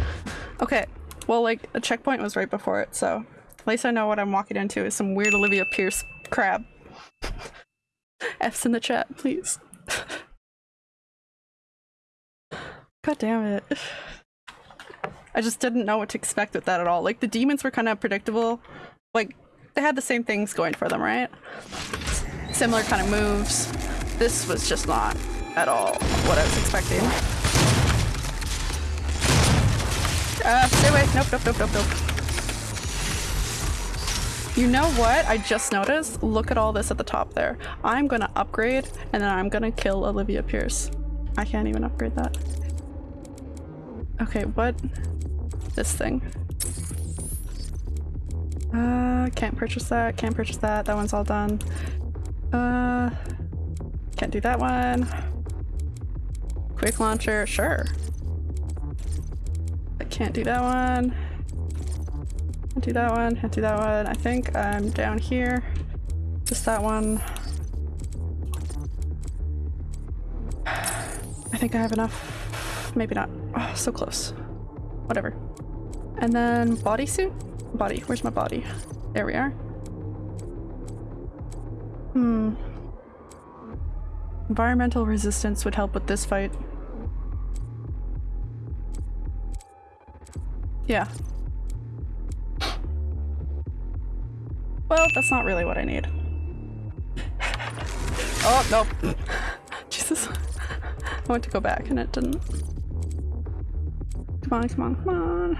okay. Well, like, a checkpoint was right before it, so at least I know what I'm walking into is some weird Olivia Pierce crab. F's in the chat, please. God damn it. I just didn't know what to expect with that at all. Like, the demons were kind of predictable. Like, they had the same things going for them, right? Similar kind of moves. This was just not at all what I was expecting. Uh, stay away. Nope, nope, nope, nope, nope. You know what? I just noticed. Look at all this at the top there. I'm gonna upgrade and then I'm gonna kill Olivia Pierce. I can't even upgrade that. Okay, what? This thing. Uh, can't purchase that, can't purchase that, that one's all done. Uh, can't do that one. Quick launcher, sure. I can't do that one. Can't do that one, can't do that one. I think I'm down here. Just that one. I think I have enough. Maybe not. Oh, so close. whatever. And then bodysuit? Body, where's my body? There we are. Hmm. Environmental resistance would help with this fight. Yeah. Well, that's not really what I need. oh, no. Jesus. I went to go back and it didn't. Come on, come on, come on.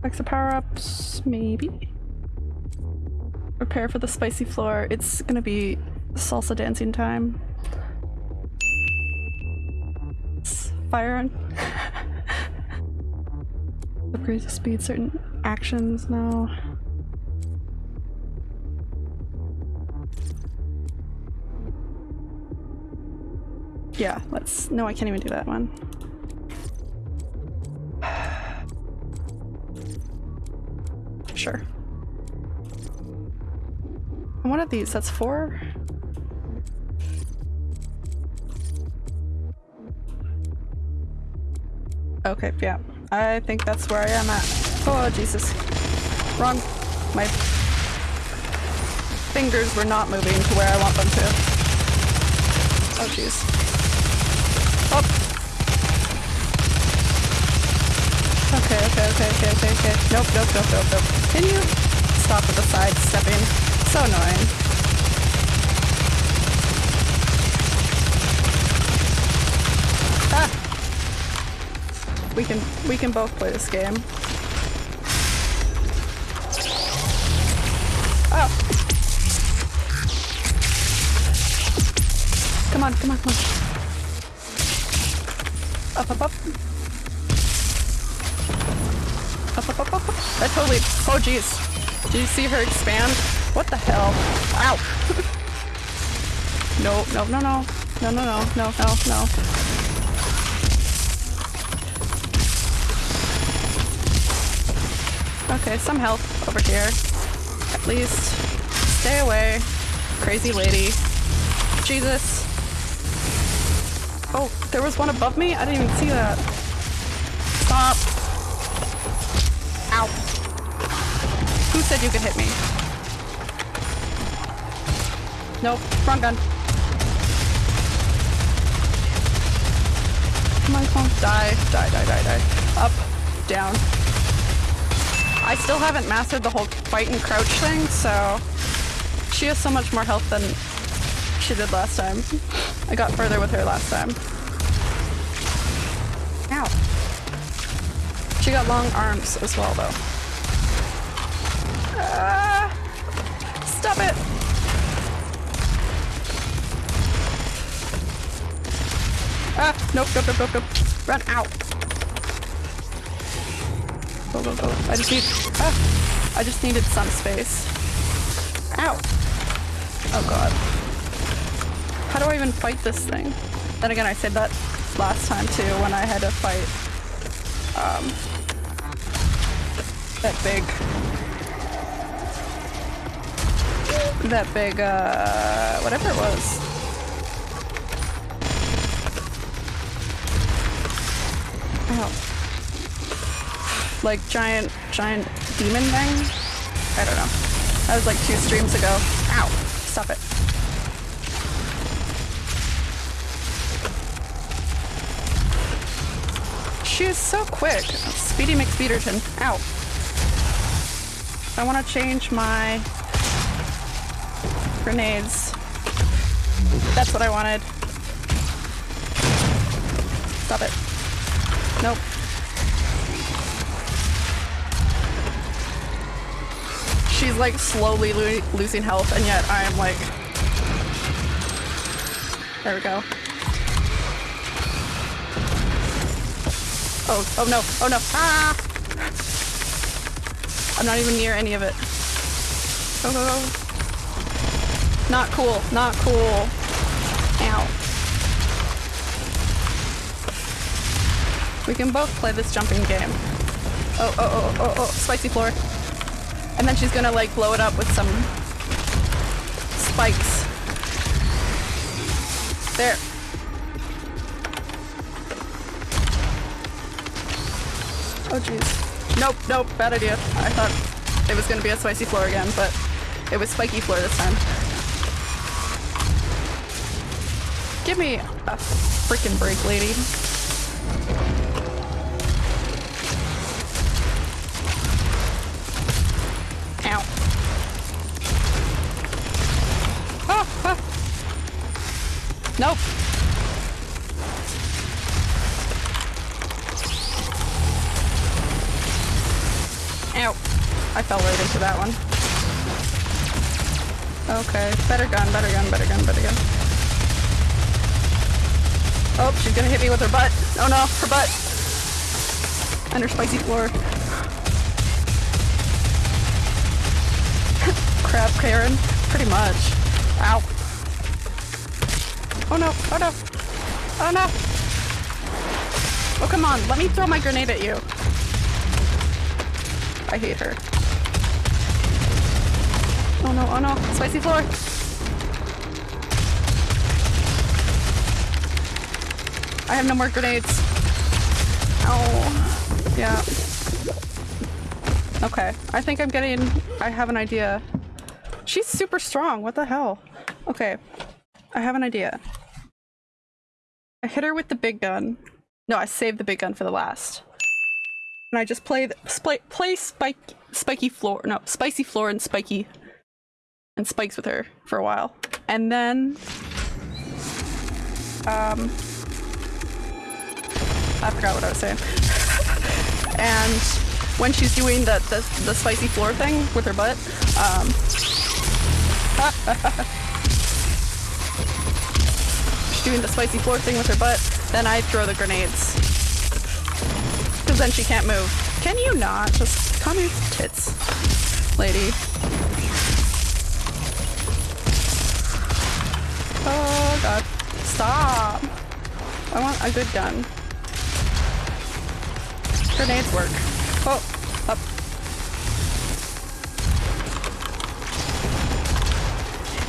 Back to power-ups, maybe? Prepare for the spicy floor. It's gonna be salsa dancing time. Fire on. Upgrades to speed certain actions now. Yeah, let's- no, I can't even do that one. Sure. One of these, that's four? Okay, yeah. I think that's where I am at. Oh, Jesus. Wrong. My fingers were not moving to where I want them to. Oh, jeez. Oh! Okay, okay, okay, okay, okay. Nope, nope, nope, nope, nope. Can you stop with the sidestepping? So annoying. Ah! We can we can both play this game. Oh. Come on, come on, come on. Up, up. Up, That totally- oh jeez. Did you see her expand? What the hell? Ow! no, no, no, no. No, no, no, no, no, no. Okay, some help over here. At least. Stay away. Crazy lady. Jesus. Oh, there was one above me? I didn't even see that. Stop. Ow. Who said you could hit me? Nope, wrong gun. Come on, come on. Die, die, die, die, die. Up, down. I still haven't mastered the whole fight and crouch thing, so she has so much more health than she did last time. I got further with her last time. Ow. She got long arms as well, though. Nope, nope, nope, nope, nope. Run out. Go, go, go. I just need, ah, I just needed some space. Ow. Oh god. How do I even fight this thing? Then again, I said that last time too when I had to fight, um, that big, that big, uh, whatever it was. Like giant, giant demon thing? I don't know. That was like two streams ago. Ow! Stop it. She is so quick. Speedy McSpeederton. Ow. I want to change my grenades. That's what I wanted. Stop it. Nope. Like slowly lo losing health and yet I am like... There we go. Oh, oh no, oh no, ah! I'm not even near any of it. Go, go, go. Not cool, not cool. Ow. We can both play this jumping game. Oh, oh, oh, oh, oh, spicy floor. And then she's gonna like blow it up with some spikes. There. Oh jeez. Nope, nope, bad idea. I thought it was gonna be a spicy floor again, but it was spiky floor this time. Give me a freaking break, lady. Nope. Ow. I fell right into that one. Okay, better gun, better gun, better gun, better gun. Oh, she's gonna hit me with her butt. Oh no, her butt. And her spicy floor. Crap, Karen. Pretty much. Ow. Oh no, oh no. Oh no. Oh come on, let me throw my grenade at you. I hate her. Oh no, oh no, spicy floor. I have no more grenades. Oh, yeah. Okay, I think I'm getting, I have an idea. She's super strong, what the hell? Okay, I have an idea. I hit her with the big gun. No, I saved the big gun for the last. And I just play the, play, play spike, spiky floor, no, spicy floor and spiky and spikes with her for a while. And then, um, I forgot what I was saying. and when she's doing the, the, the spicy floor thing with her butt, um, she's doing the spicy floor thing with her butt, then I throw the grenades. Because then she can't move. Can you not? Just calm your tits, lady. Oh god. Stop! I want a good gun. Grenades work. Oh, up.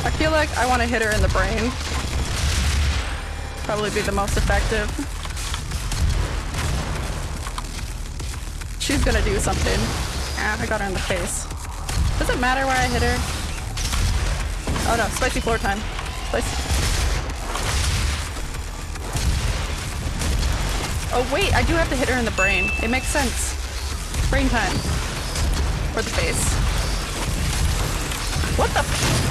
I feel like I want to hit her in the brain. Probably be the most effective. She's gonna do something. Ah, I got her in the face. Does it matter where I hit her? Oh no, spicy floor time. Spicy. Oh wait, I do have to hit her in the brain. It makes sense. Brain time. Or the face. What the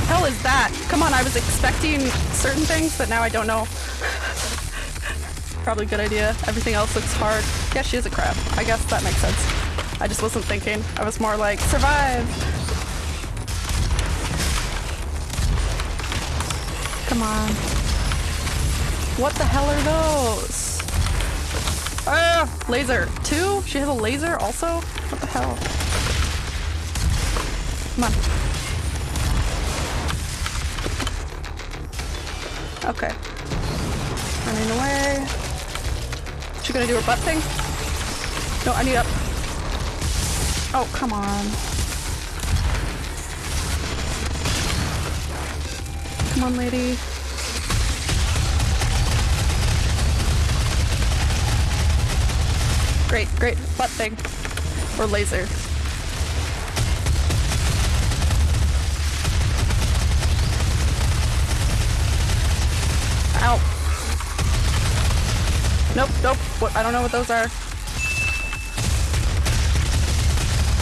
hell is that? Come on, I was expecting certain things, but now I don't know. Probably a good idea. Everything else looks hard. Yeah, she is a crab. I guess that makes sense. I just wasn't thinking. I was more like, survive! Come on. What the hell are those? Ah! Laser. Two? She has a laser also? What the hell? Come on. Okay. Running away. She gonna do her butt thing? No, I need up. Oh, come on. Come on, lady. Great, great. Butt thing. Or laser. Ow. Nope, nope. What? I don't know what those are.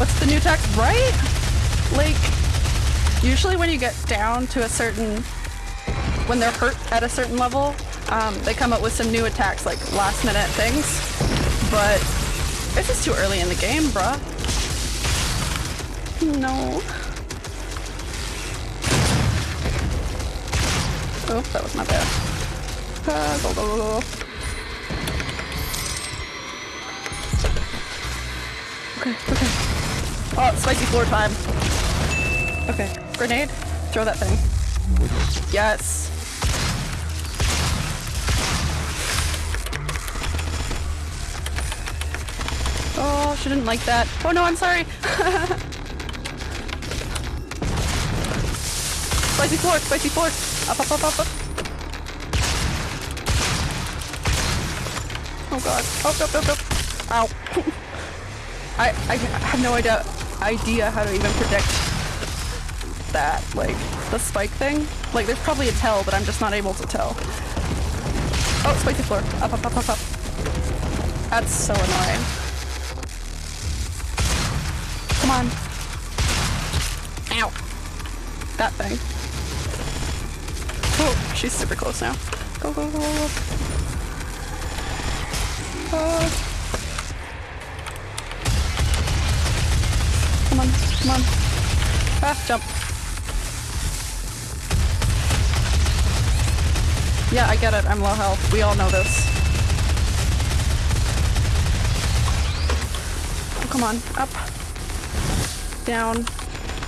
What's the new text? Right? Like, usually when you get down to a certain, when they're hurt at a certain level, um, they come up with some new attacks, like last minute things. But this is too early in the game, bruh. No. Oh, that was my bad. Go, go, go, go. Okay, okay. Oh, spicy floor time. Okay, grenade. Throw that thing. Yes. Oh, she didn't like that. Oh no, I'm sorry. spicy floor, spicy floor. Up, up, up, up, up. Oh god. Up, up, up, up. Ow. I, I have no idea idea how to even predict that, like, the spike thing. Like, there's probably a tell, but I'm just not able to tell. Oh, spicy floor. Up, up, up, up, up. That's so annoying. Come on. Ow. That thing. Oh, she's super close now. Go, go, go, go. Come on, come on. Ah, jump. Yeah, I get it. I'm low health. We all know this. Oh, come on. Up. Down.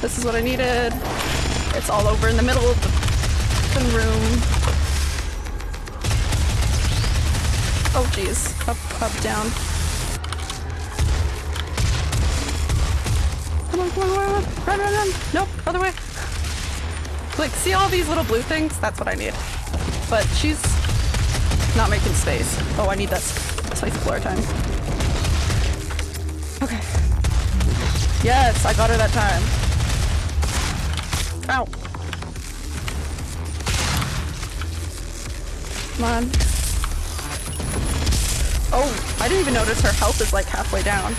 This is what I needed. It's all over in the middle of the room. Oh jeez. Up, down. Come on, come on, on, run, run, run! Nope, other way. Like, see all these little blue things? That's what I need. But she's not making space. Oh, I need that spicy floor time. Okay. Yes, I got her that time. Ow. Come on. Oh, I didn't even notice her health is like halfway down.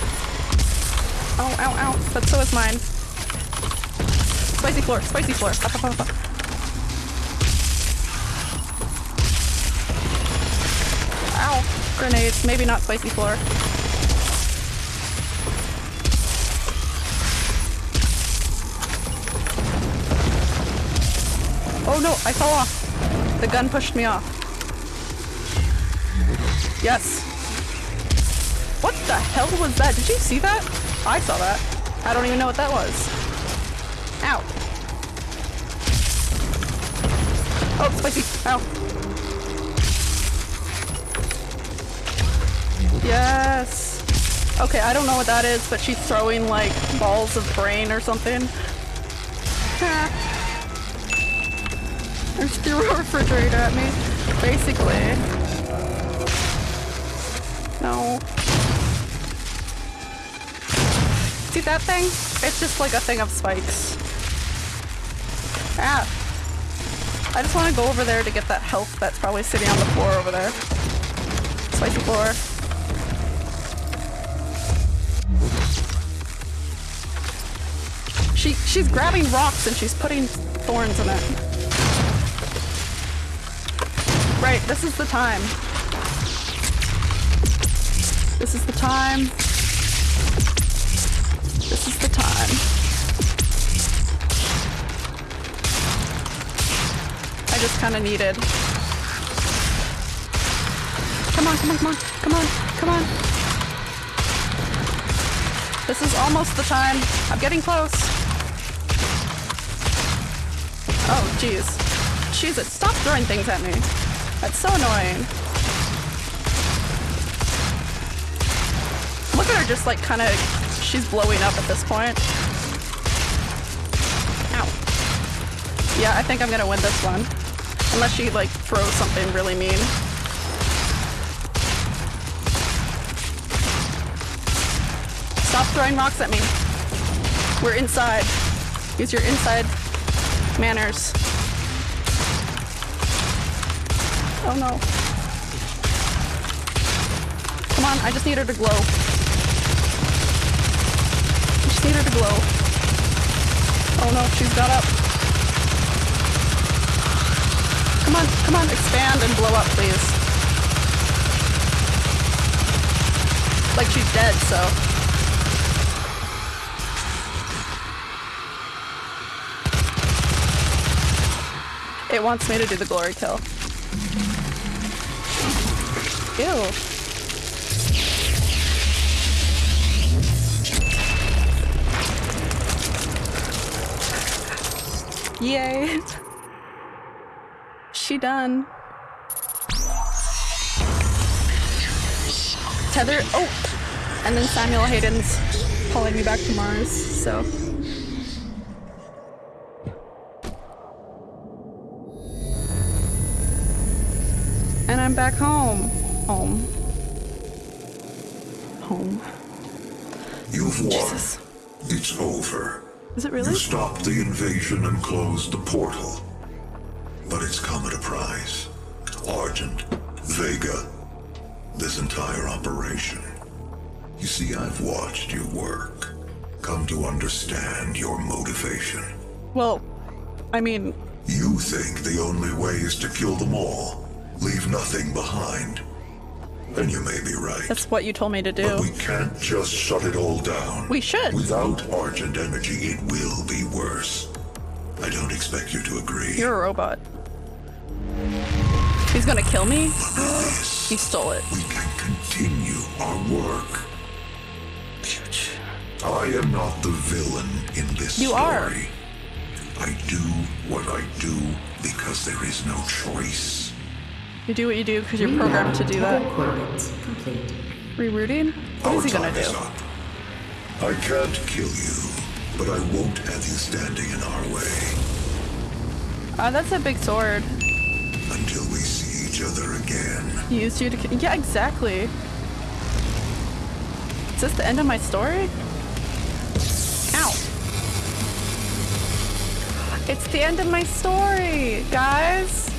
Ow, ow, ow. But so is mine. Spicy floor, spicy floor. Up, up, up, up. Ow. Grenades. Maybe not spicy floor. Oh no, I fell off. The gun pushed me off. Yes. What the hell was that? Did you see that? I saw that. I don't even know what that was. Ow. Oh, spicy. Ow. Yes. Okay, I don't know what that is, but she's throwing like balls of brain or something. I just threw a refrigerator at me. Basically. No. That thing? It's just like a thing of spikes. Ah. I just want to go over there to get that health that's probably sitting on the floor over there. Spicy floor. She she's grabbing rocks and she's putting thorns in it. Right, this is the time. This is the time. I just kind of needed. Come on, come on, come on, come on, come on. This is almost the time. I'm getting close. Oh, jeez. Jeez, it stop throwing things at me. That's so annoying. Look at her just like kind of, she's blowing up at this point. Ow. Yeah, I think I'm gonna win this one. Unless she like throws something really mean. Stop throwing rocks at me. We're inside. Use your inside manners. Oh no. Come on, I just need her to glow. I just need her to glow. Oh no, she's got up. Come on, come on, expand and blow up, please. Like she's dead, so. It wants me to do the glory kill. Ew. Yay. She done. Tether. Oh! And then Samuel Hayden's pulling me back to Mars, so. And I'm back home. Home. Home. You've won. Jesus. It's over. Is it You really? stopped the invasion and closed the portal. Entire operation. You see, I've watched you work. Come to understand your motivation. Well, I mean, You think the only way is to kill them all, leave nothing behind. And you may be right. that's what you told me to do. But we can't just shut it all down. We should. Without Argent energy, it will be worse. I don't expect you to agree. You're a robot. He's gonna kill me? He stole it. We can continue our work. I am not the villain in this You story. are. I do what I do because there is no choice. You do what you do because you're programmed to do that. Coordinates complete. Rerouting? What Our is he gonna time is do? up. I can't kill you, but I won't have you standing in our way Uh, that's a big sword. until we see each other again. Used you to Yeah, exactly. Is this the end of my story? Ow. It's the end of my story, guys.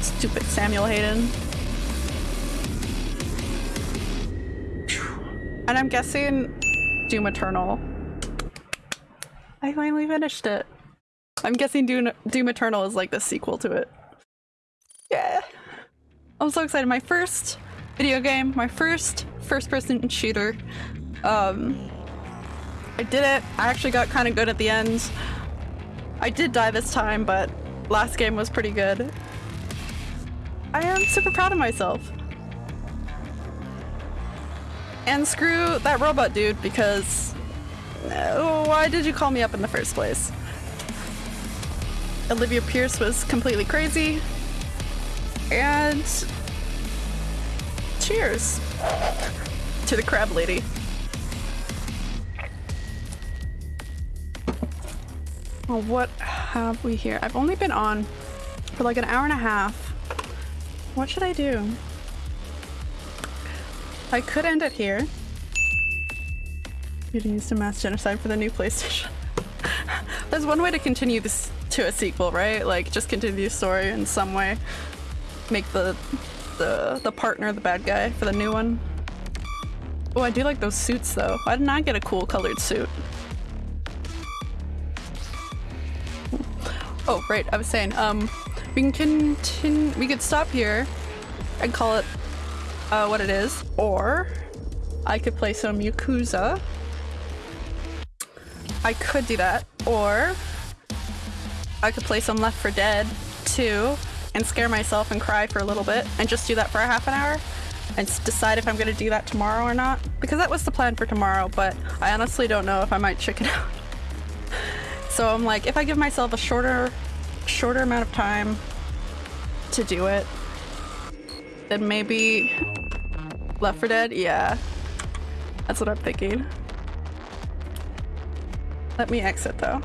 Stupid Samuel Hayden. And I'm guessing Doom Eternal. I finally finished it. I'm guessing Doom, Doom Eternal is like the sequel to it. Yeah. I'm so excited. My first video game, my first first person shooter. Um I did it. I actually got kind of good at the end. I did die this time, but last game was pretty good. I am super proud of myself. And screw that robot dude because uh, why did you call me up in the first place? Olivia Pierce was completely crazy. And cheers to the crab lady. Well, what have we here? I've only been on for like an hour and a half. What should I do? I could end it here. You'd use to mass genocide for the new PlayStation. There's one way to continue this to a sequel, right? Like just continue the story in some way. Make the the the partner the bad guy for the new one. Oh, I do like those suits though. Why didn't I get a cool colored suit? Oh, right. I was saying, um, we can continue. We could stop here and call it uh, what it is, or I could play some Yakuza. I could do that, or I could play some Left 4 Dead 2 and scare myself and cry for a little bit and just do that for a half an hour and decide if I'm gonna do that tomorrow or not. Because that was the plan for tomorrow, but I honestly don't know if I might chicken out. So I'm like, if I give myself a shorter, shorter amount of time to do it, then maybe Left 4 Dead. Yeah, that's what I'm thinking. Let me exit though.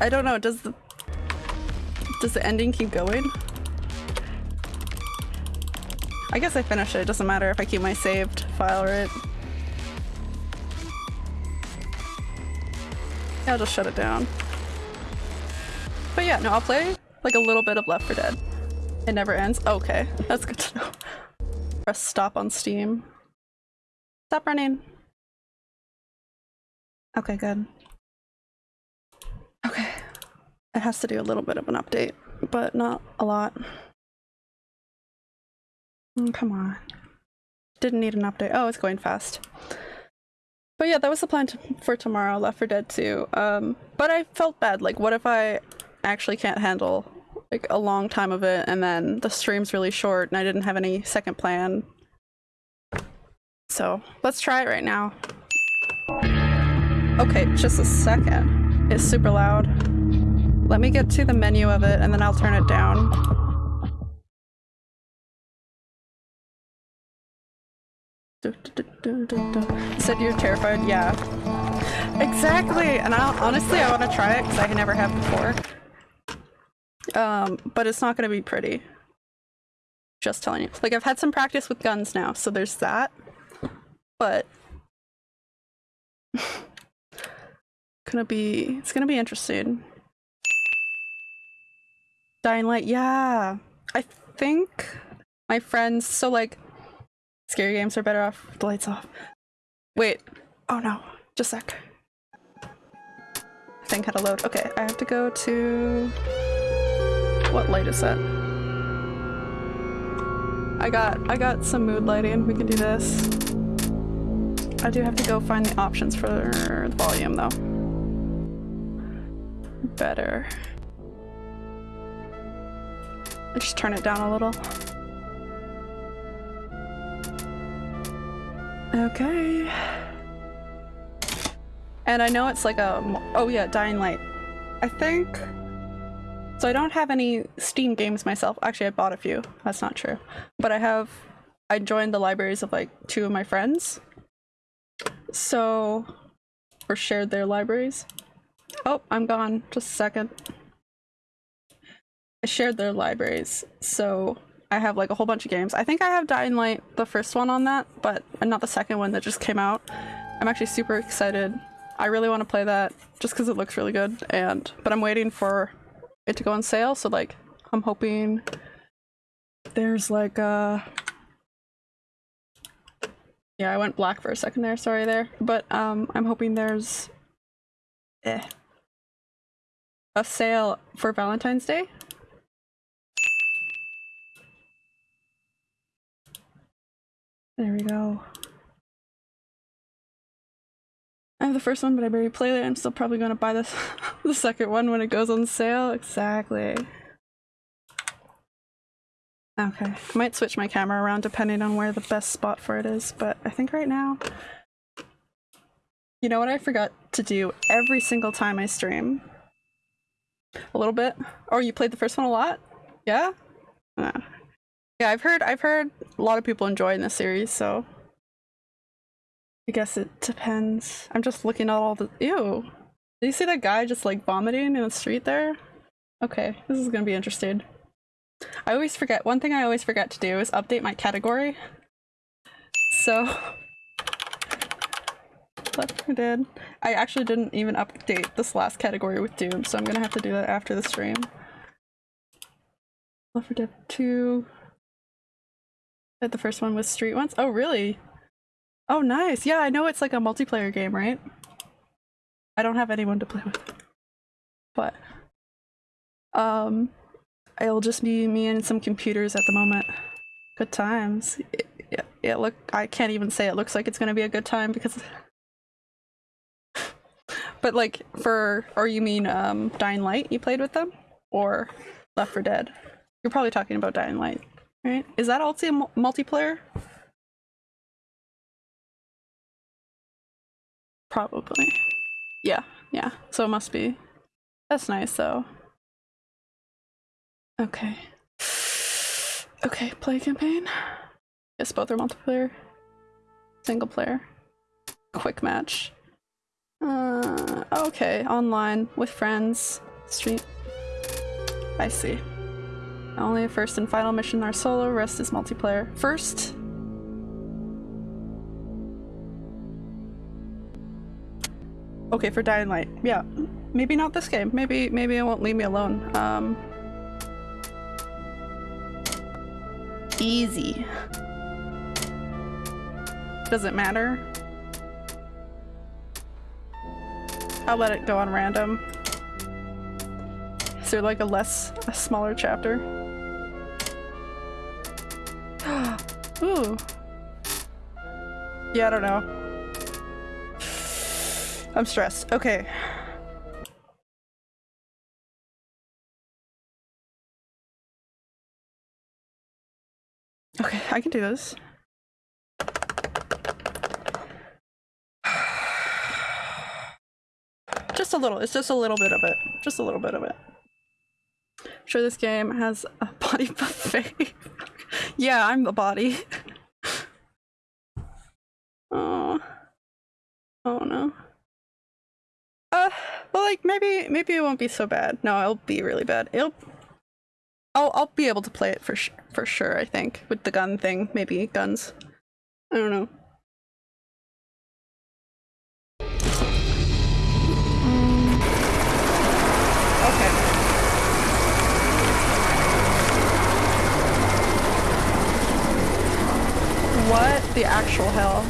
I don't know. Does the does the ending keep going? I guess I finish it. It doesn't matter if I keep my saved file, right? Yeah, I'll just shut it down. But yeah, no, I'll play like a little bit of Left 4 Dead. It never ends. Okay, that's good to know. Press stop on Steam. Stop running. Okay, good. Okay. It has to do a little bit of an update, but not a lot. Mm, come on. Didn't need an update. Oh, it's going fast. But yeah, that was the plan for tomorrow, Left 4 Dead 2. Um, but I felt bad. Like, what if I actually can't handle like a long time of it, and then the stream's really short, and I didn't have any second plan. So let's try it right now. Okay, just a second. It's super loud. Let me get to the menu of it, and then I'll turn it down. Said you're terrified? Yeah. Exactly! And I honestly, I want to try it because I never have before. Um, but it's not going to be pretty. Just telling you. Like I've had some practice with guns now, so there's that. But gonna be it's gonna be interesting. Dying Light, yeah. I think my friends so like scary games are better off with the lights off. Wait. Oh no. Just a sec. Thing had to load. Okay, I have to go to what light is that? I got I got some mood lighting. We can do this. I do have to go find the options for the volume though. Better. I just turn it down a little. Okay. And I know it's like a oh yeah, Dying Light. I think so I don't have any Steam games myself. Actually, I bought a few. That's not true. But I have I joined the libraries of like two of my friends. So or shared their libraries. Oh, I'm gone. Just a second. Shared their libraries. So I have like a whole bunch of games. I think I have Dying Light, the first one on that, but not the second one that just came out. I'm actually super excited. I really want to play that just because it looks really good and but I'm waiting for it to go on sale. So like, I'm hoping there's like a. Yeah, I went black for a second there. Sorry there, but um, I'm hoping there's eh, a sale for Valentine's Day. There we go. I have the first one, but I barely played it. I'm still probably going to buy this the second one when it goes on sale. Exactly. Okay, I might switch my camera around depending on where the best spot for it is, but I think right now... You know what I forgot to do every single time I stream? A little bit? Oh, you played the first one a lot? Yeah? Yeah, I've heard I've heard a lot of people enjoying this series, so I guess it depends. I'm just looking at all the- ew. Did you see that guy just like vomiting in the street there? Okay, this is gonna be interesting. I always forget- one thing I always forget to do is update my category. So... Left 4 Dead. I actually didn't even update this last category with Doom, so I'm gonna have to do that after the stream. Left 4 Dead 2. Did the first one was Street ones? Oh really? Oh, nice. Yeah, I know it's like a multiplayer game, right? I don't have anyone to play with. But, um, it'll just be me and some computers at the moment. Good times. It, it, it look, I can't even say it looks like it's gonna be a good time because... but like, for, or you mean, um, Dying Light, you played with them? Or Left 4 Dead? You're probably talking about Dying Light, right? Is that also multiplayer? Probably. Yeah, yeah. So it must be. That's nice though. Okay. Okay, play campaign. Yes, both are multiplayer. Single player. Quick match. Uh, okay, online with friends. Street. I see. Only a first and final mission are solo, rest is multiplayer. First, Okay, for Dying Light. Yeah. Maybe not this game. Maybe maybe it won't leave me alone. Um Easy. Does it matter? I'll let it go on random. Is there like a less a smaller chapter? Ooh. Yeah, I don't know. I'm stressed. Okay. Okay, I can do this. Just a little. It's just a little bit of it. Just a little bit of it. I'm sure this game has a body buffet. Yeah, I'm the body. oh. Oh no. Uh, well, like maybe maybe it won't be so bad. No, it'll be really bad. It'll. I'll I'll be able to play it for for sure. I think with the gun thing, maybe guns. I don't know. What the actual hell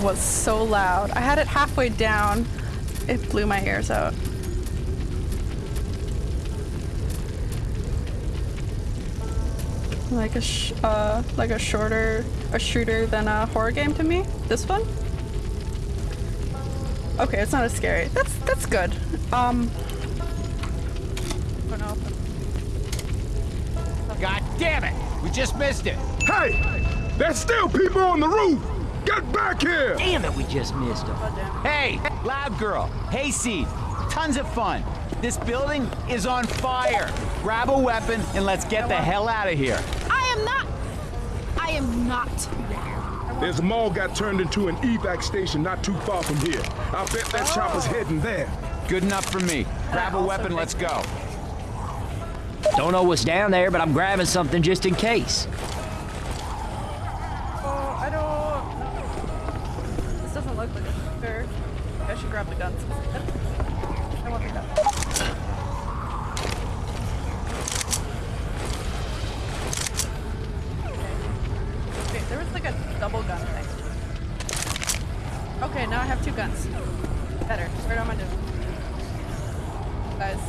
was so loud? I had it halfway down. It blew my ears out. Like a sh uh, like a shorter, a shooter than a horror game to me. This one. Okay, it's not as scary. That's that's good. Um. I don't know. God damn it! We just missed it! Hey! There's still people on the roof! Get back here! Damn it, we just missed them. Hey, loud girl, hayseed, tons of fun. This building is on fire. Grab a weapon and let's get the hell out of here. I am not. I am not. There's a mall got turned into an evac station not too far from here. I bet that chopper's oh. heading there. Good enough for me. Grab a weapon, let's go. Don't know what's down there, but I'm grabbing something just in case. Oh, I don't. know. This doesn't look like a shooter. I should grab the guns. I want the guns. Okay, there was like a double gun thing. Okay, now I have two guns. Better. Where am I doing? Guys.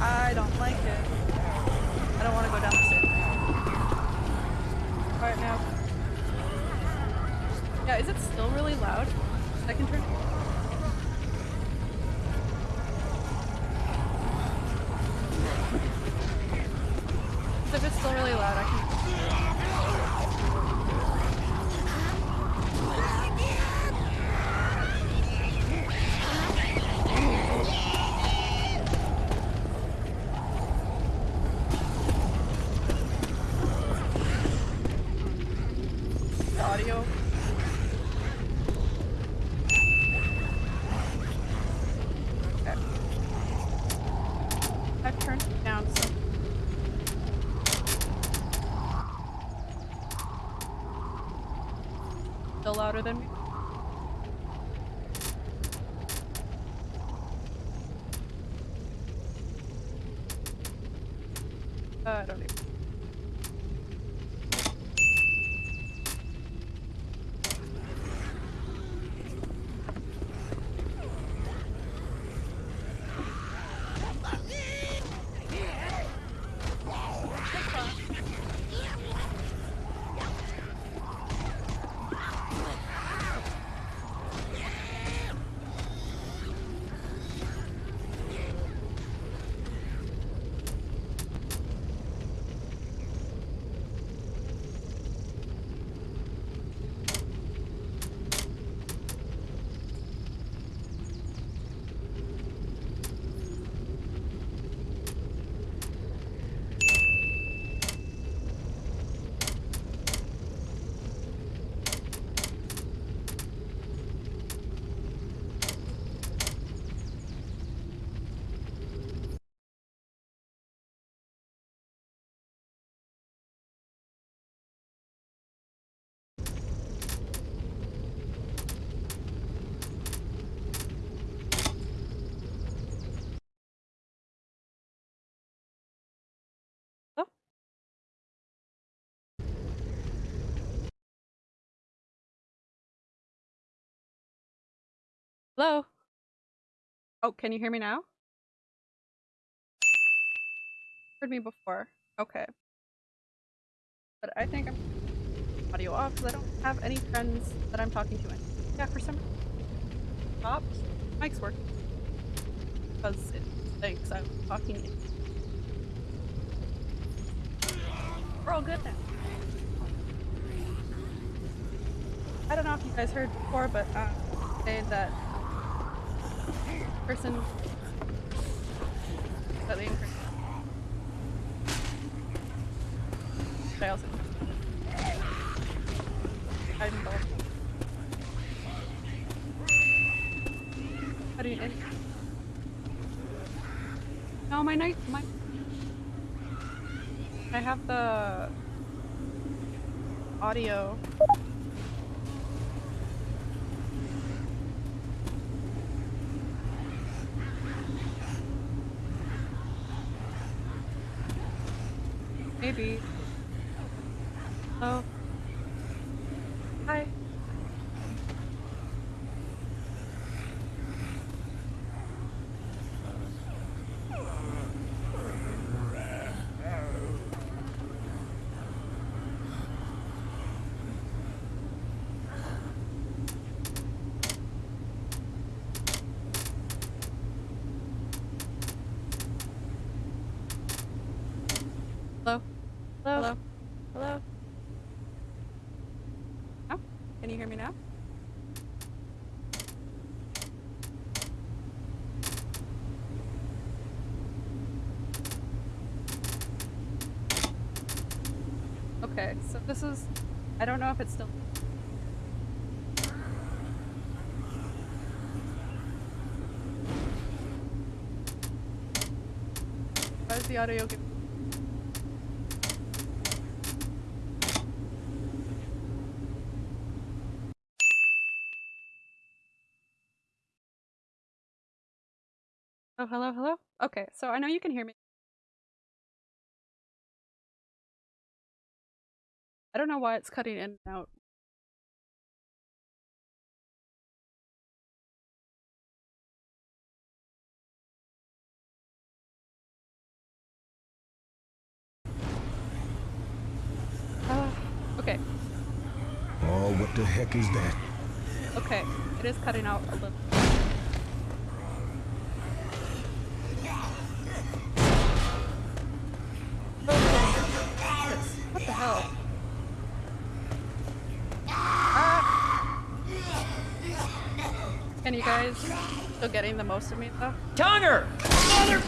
I don't like it. I don't want to go down the stairs. Alright, now. Yeah, is it still really loud? Second turn? Hello? Oh, can you hear me now? Heard me before. Okay. But I think I'm audio off because I don't have any friends that I'm talking to. Yeah, for some. Stopped. Mic's working. Because it thinks I'm talking in. We're all good now. I don't know if you guys heard before, but uh, say that person that the increase. I also I'm both. How do you end? night my I have the audio. Maybe. Oh. Hi. Hello? Hello? Hello? Hello? Oh, can you hear me now? Okay, so this is... I don't know if it's still... Is the audio Oh, hello, hello? Okay, so I know you can hear me. Don't know why it's cutting in and out. Uh, okay, Oh, what the heck is that? okay, it is cutting out a little. What the hell? Can you guys still getting the most of me though? Tonger. Tonguer!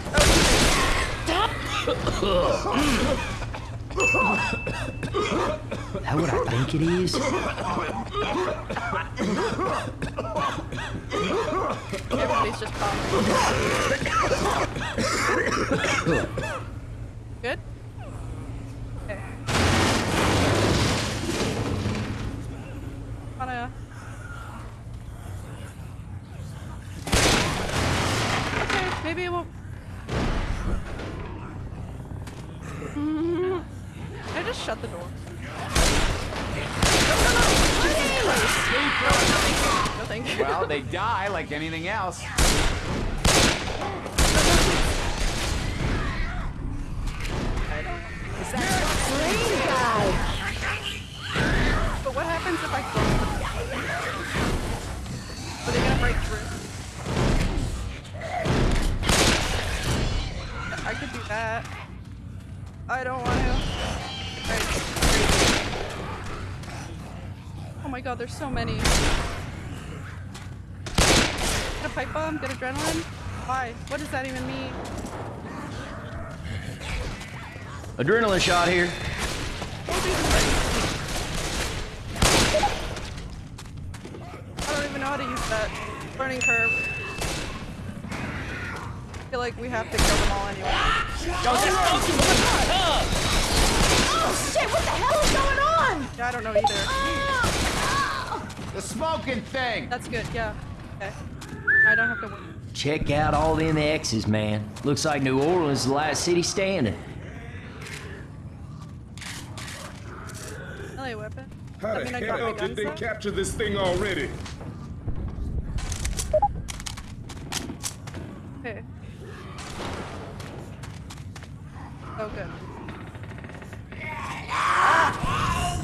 That what I think it is? Everybody's just calling. Good? Okay. Wanna... Okay, maybe it won't... I just shut the door. No, no, no! No, thank you. Well, they die like anything else. But what happens if I close them? Are they gonna break through? That. I don't want to. Right. Oh my god, there's so many. Get a pipe bomb? Get adrenaline? Why? What does that even mean? Adrenaline shot here. I don't even know how to use that. Learning curve. I feel like we have to kill them all anyway. Oh, oh shit, what the hell is going on? Yeah, I don't know either. Oh, oh. The smoking thing! That's good, yeah. Okay. I don't have to worry. Check out all them X's, man. Looks like New Orleans is the last city standing. LA weapon. How I the I hell did they out. capture this thing already? Okay. Oh, good. Ah!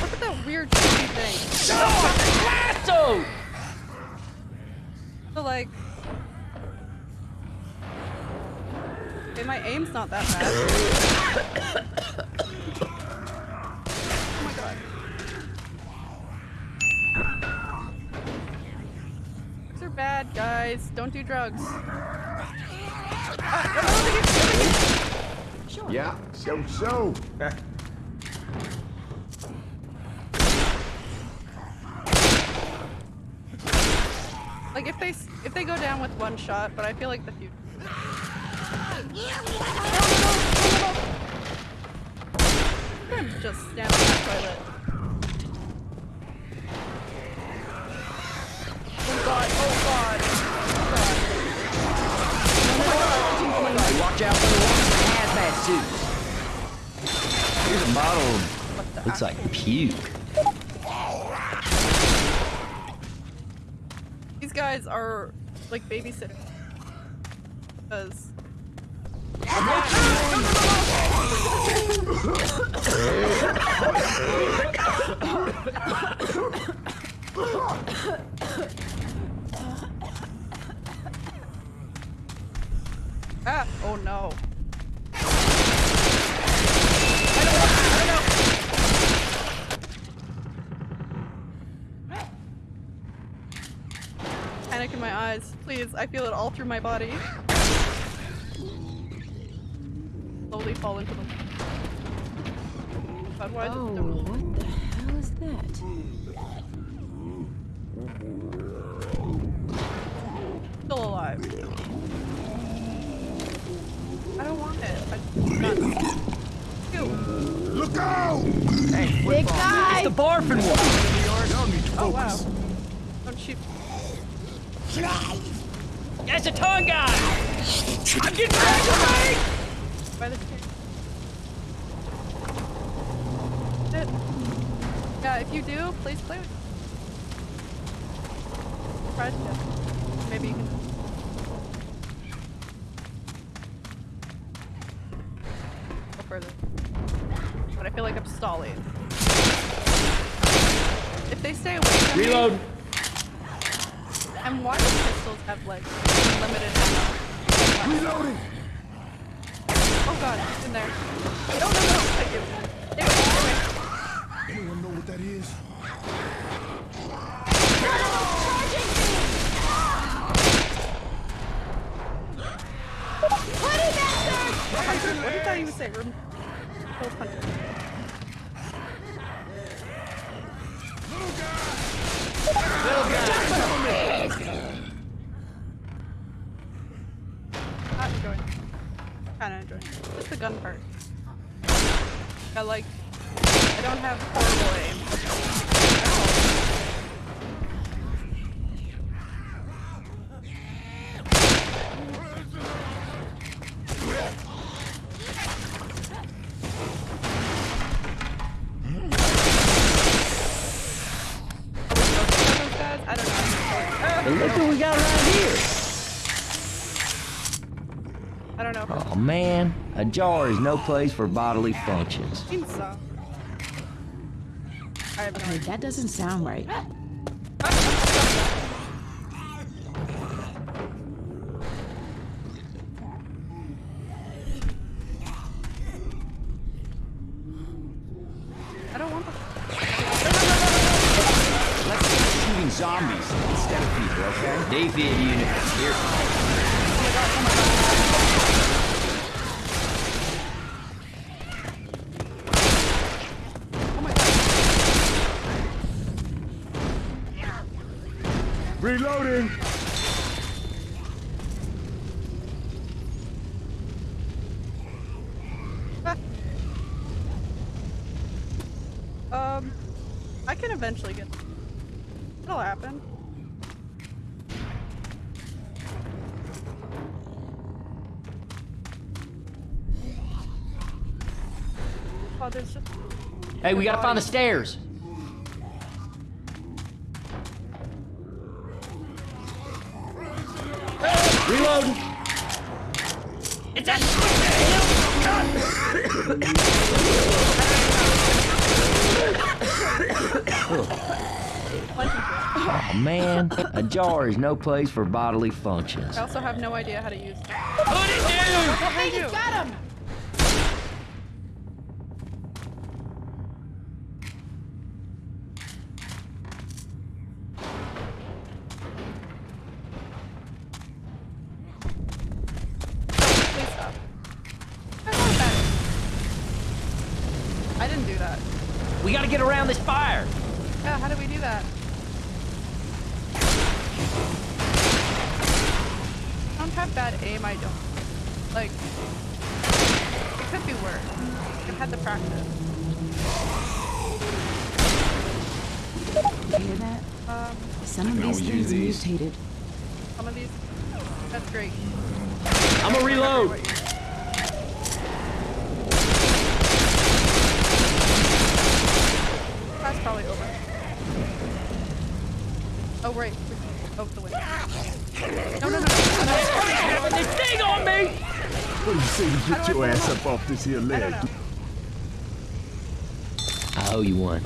Look at that weird shooting thing. Lasso! So, like... Okay, my aim's not that bad. oh god. Bad, guys. Don't do drugs. Yeah, so so. like if they if they go down with one shot, but I feel like the few. I'm just down in the toilet. Oh god, oh god. Oh god. Oh god. Oh god. Watch out for the water. Here's a bottle looks like puke. These guys are like babysitters. Because. ah, oh no. Please, I feel it all through my body. Slowly fall into the... God, why oh, the... what the hell is that? Still alive. I don't want it. I... Not... Look out! Hey, Big guy! It's the barfing one! Oh, wow. Don't cheap. That's a tongue guy! I'm getting ready By the Yeah, if you do, please play with me. Try to Maybe you can... Go further. But I feel like I'm stalling. If they stay away Reload! Me, I'm watching pistols have legs. Reloading! Oh god, it's in there. No, no, no! I do. Anyone know what that is? man, a jar is no place for bodily functions. Okay, that doesn't sound right. There's just... Hey, we gotta find the stairs. Reload. It's It's that oh man, a jar is no place for bodily functions. I also have no idea how to use it. Put it down! Oh, got him! I don't. I owe you one.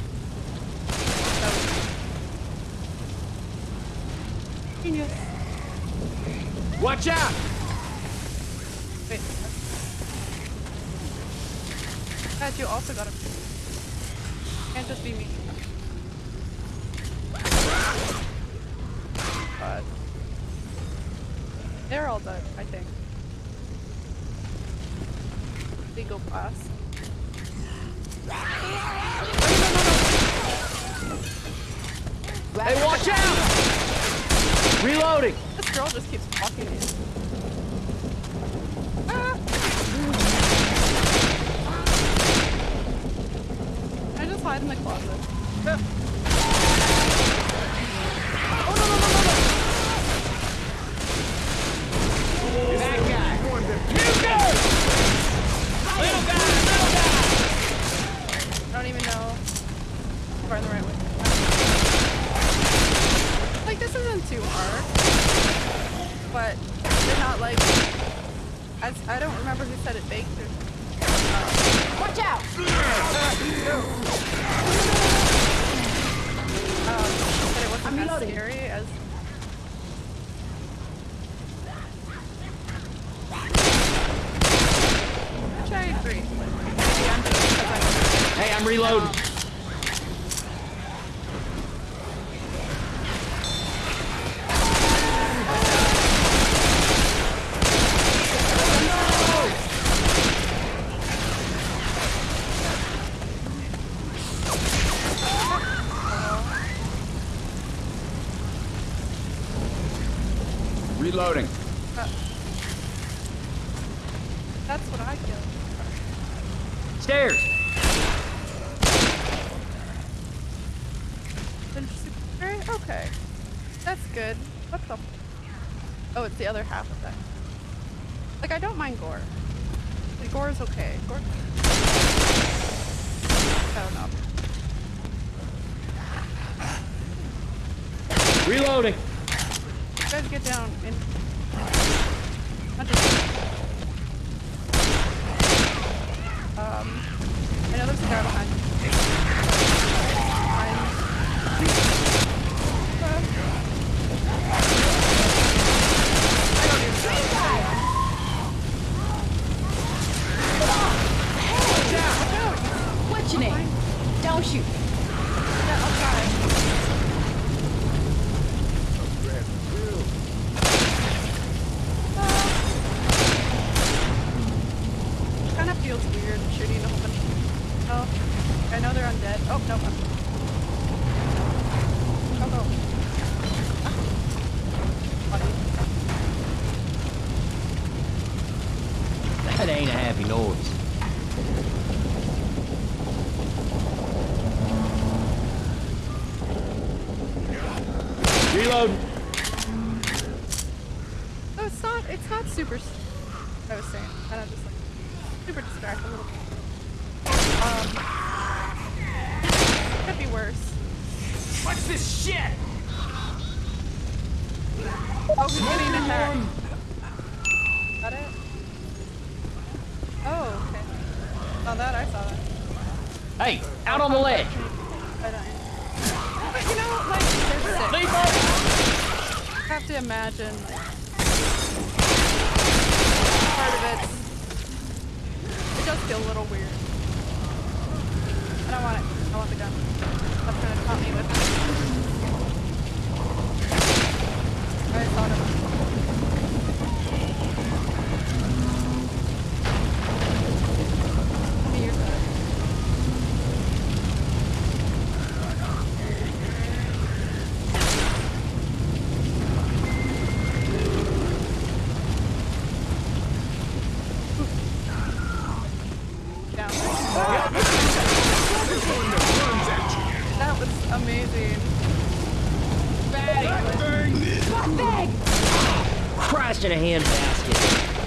Christ in a handbasket.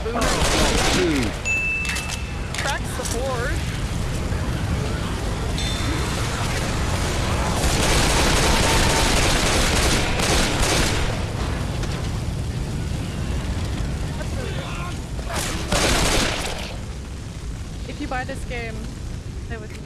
Oh, dude. Tracks the board. If you buy this game, play with me.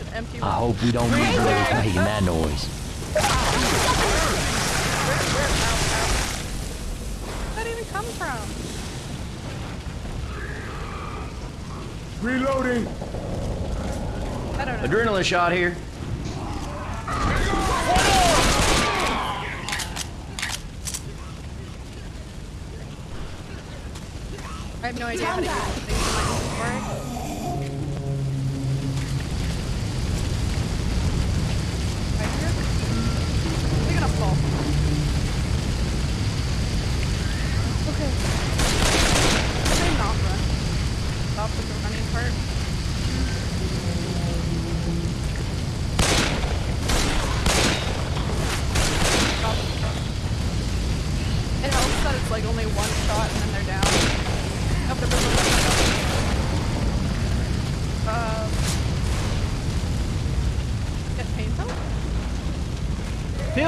An empty I hope we don't need whoever's making that noise. Where'd even come from? Reloading. I don't know. Adrenaline shot here.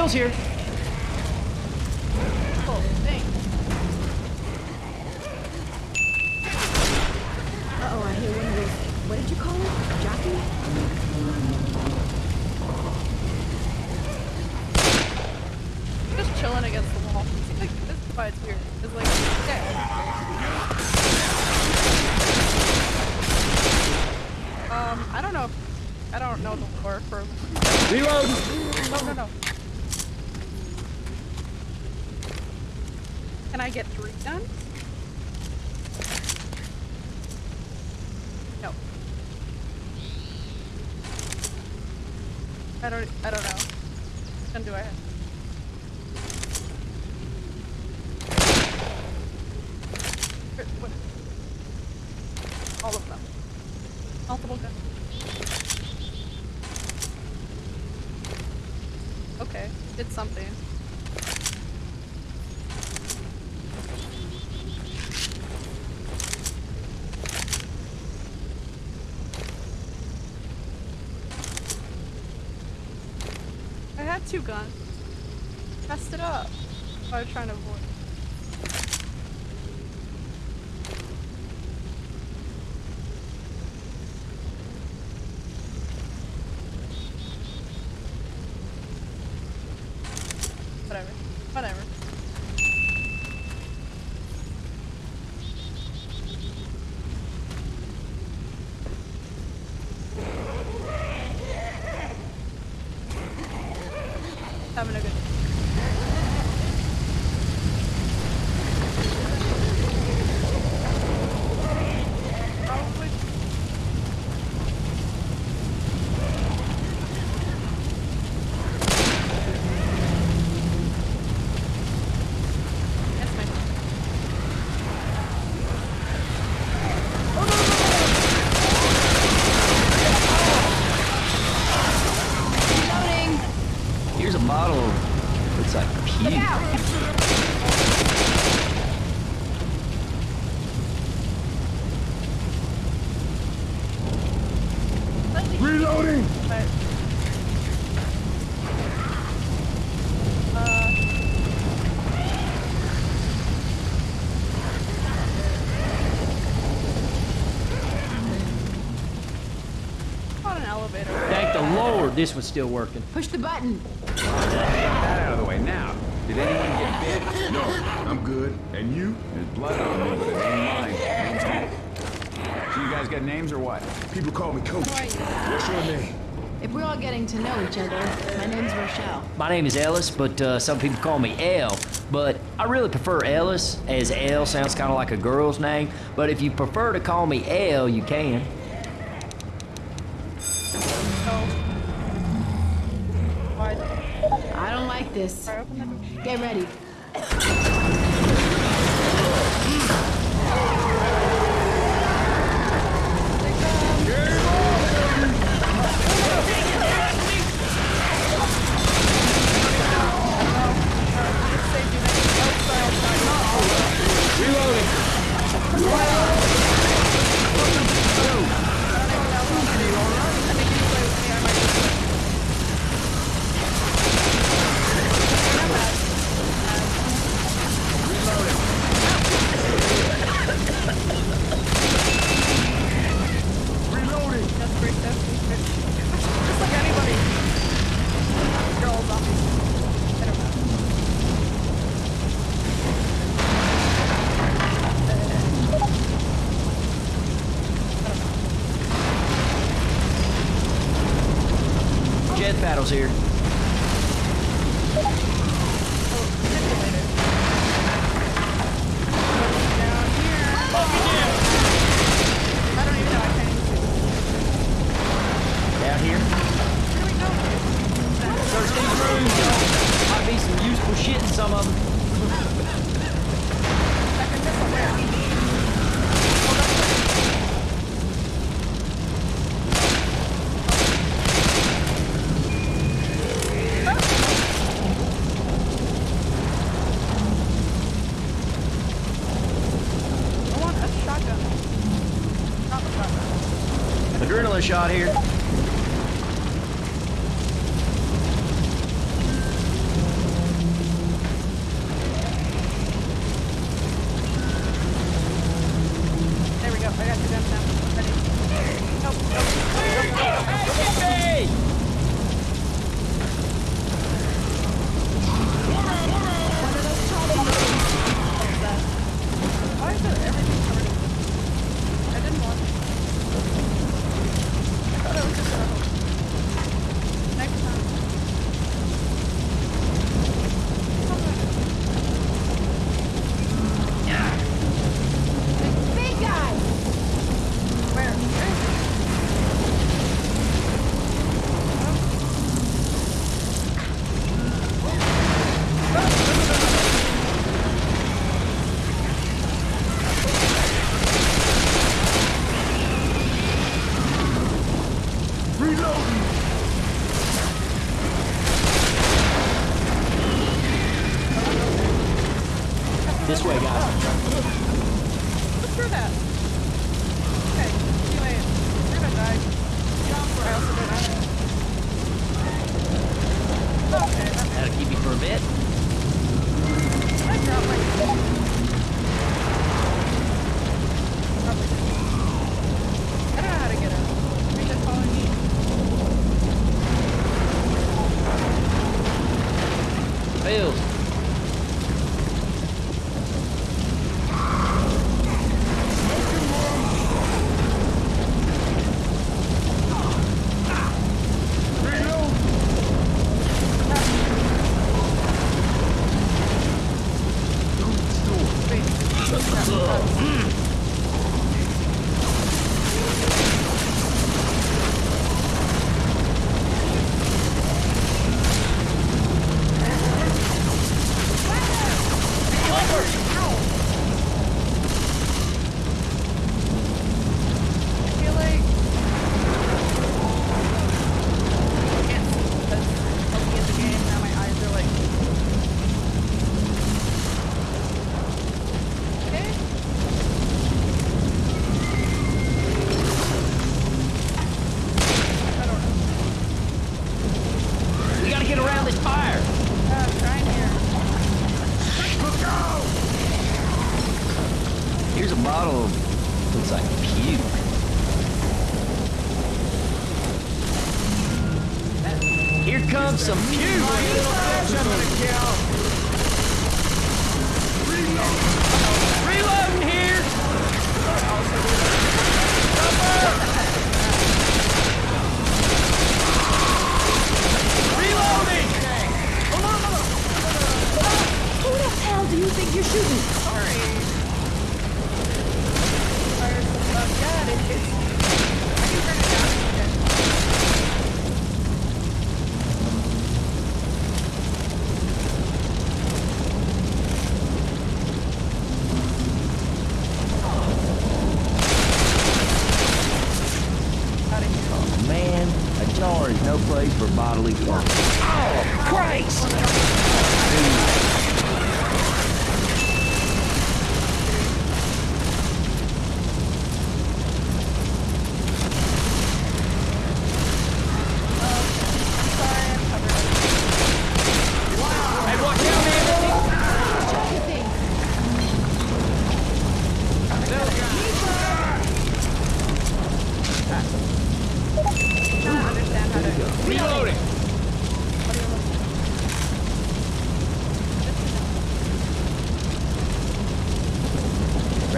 Phil's here. Cool, thanks. Uh-oh, I hear one of those, what did you call it? Jockey? Just chilling against the wall. See, like, this is why it's weird. It's like, okay. Um, I don't know if, I don't know the lore for, Reloading. no, no, no. Can I get three done? No. I don't, I don't know. Which gun do I have? Where- what- All of them. Multiple guns. Okay, did something. I had two guns. Test it up. I was trying to avoid. Whatever. Whatever. Having a good Probably. That's my Reloading! Here's a bottle of looks like puke. slightly Reloading. but uh on an elevator. Thank the Lord this was still working. Push the button. That out of the way now. Did anyone get bit? No, I'm good. And you? There's blood on me, but it ain't mine. So you guys got names or what? People call me Coach. What's your name? If we're all getting to know each other, my name's Rochelle. My name is Ellis, but uh, some people call me L. But I really prefer Ellis, as L sounds kind of like a girl's name. But if you prefer to call me L, you can. Shot here.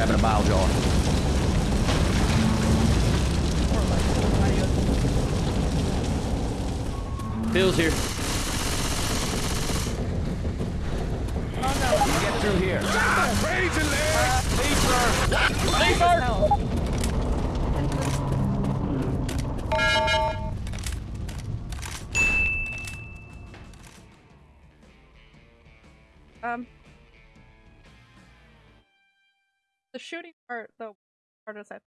Grabbing a bile jar. Bill's here. Get through here. Crazy leg! Um, shooting part, the part is that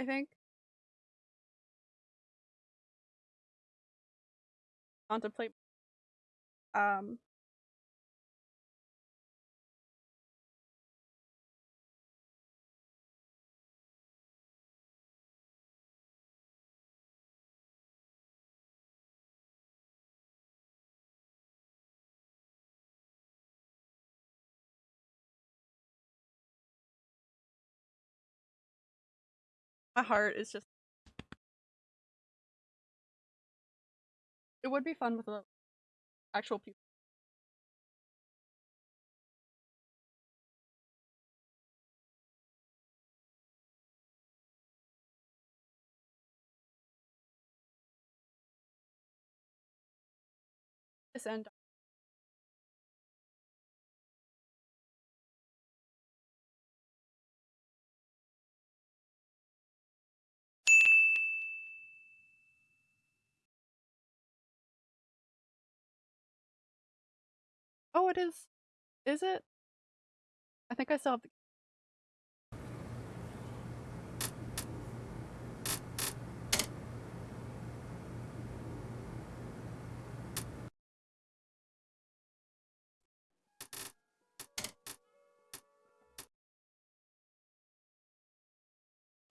I think contemplate um my heart is just it would be fun with the actual people this end Oh, it is. Is it? I think I the.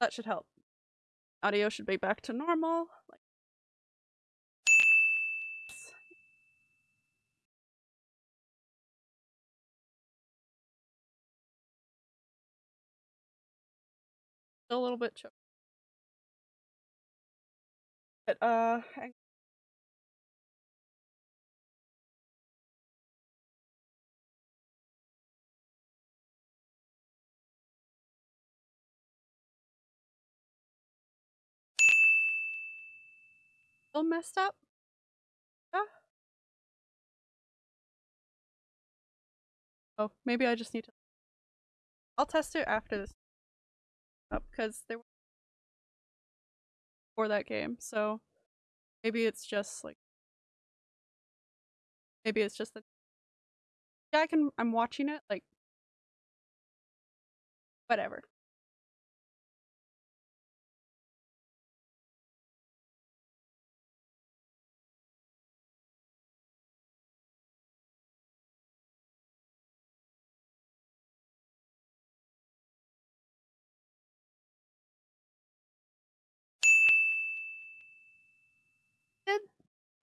That should help. Audio should be back to normal. Like. A little bit choked. But uh hang- still messed up. Ah. Oh, maybe I just need to. I'll test it after this up because they were for that game, so maybe it's just like maybe it's just that yeah, I can I'm watching it like whatever.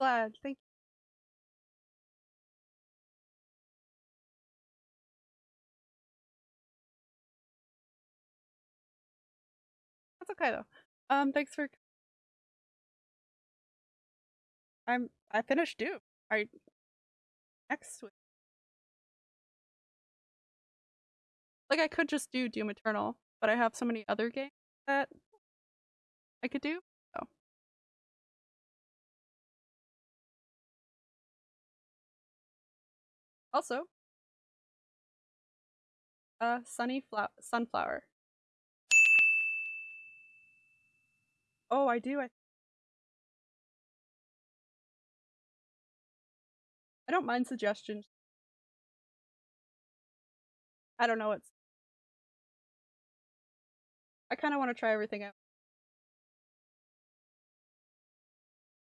Glad. Thank. That's okay though. Um, thanks for. I'm. I finished Doom. I next week. Like I could just do Doom Eternal, but I have so many other games that I could do. Also, a Sunny Sunflower. Oh, I do. I I don't mind suggestions. I don't know what's. I kind of want to try everything out.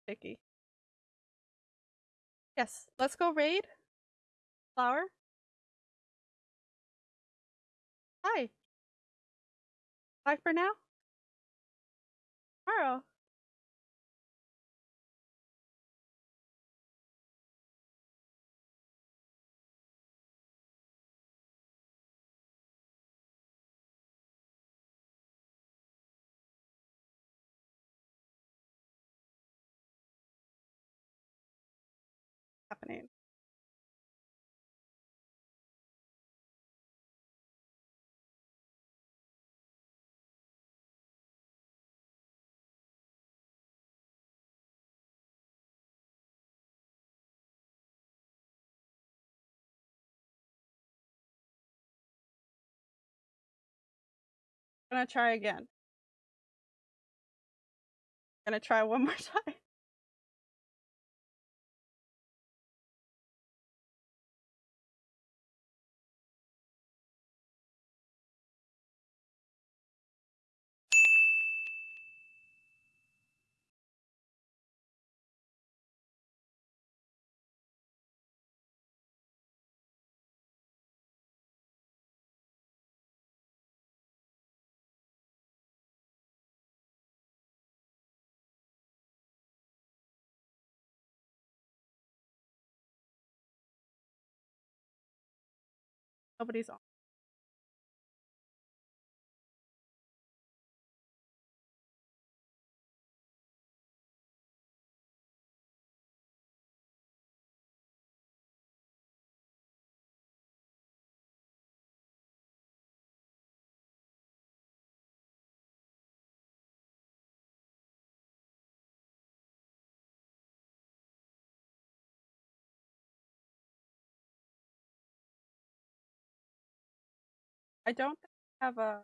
Picky. Yes, let's go raid. Flower. Hi. Bye for now. Tomorrow. happening. Gonna try again. Gonna try one more time. Nobody's on. I don't have a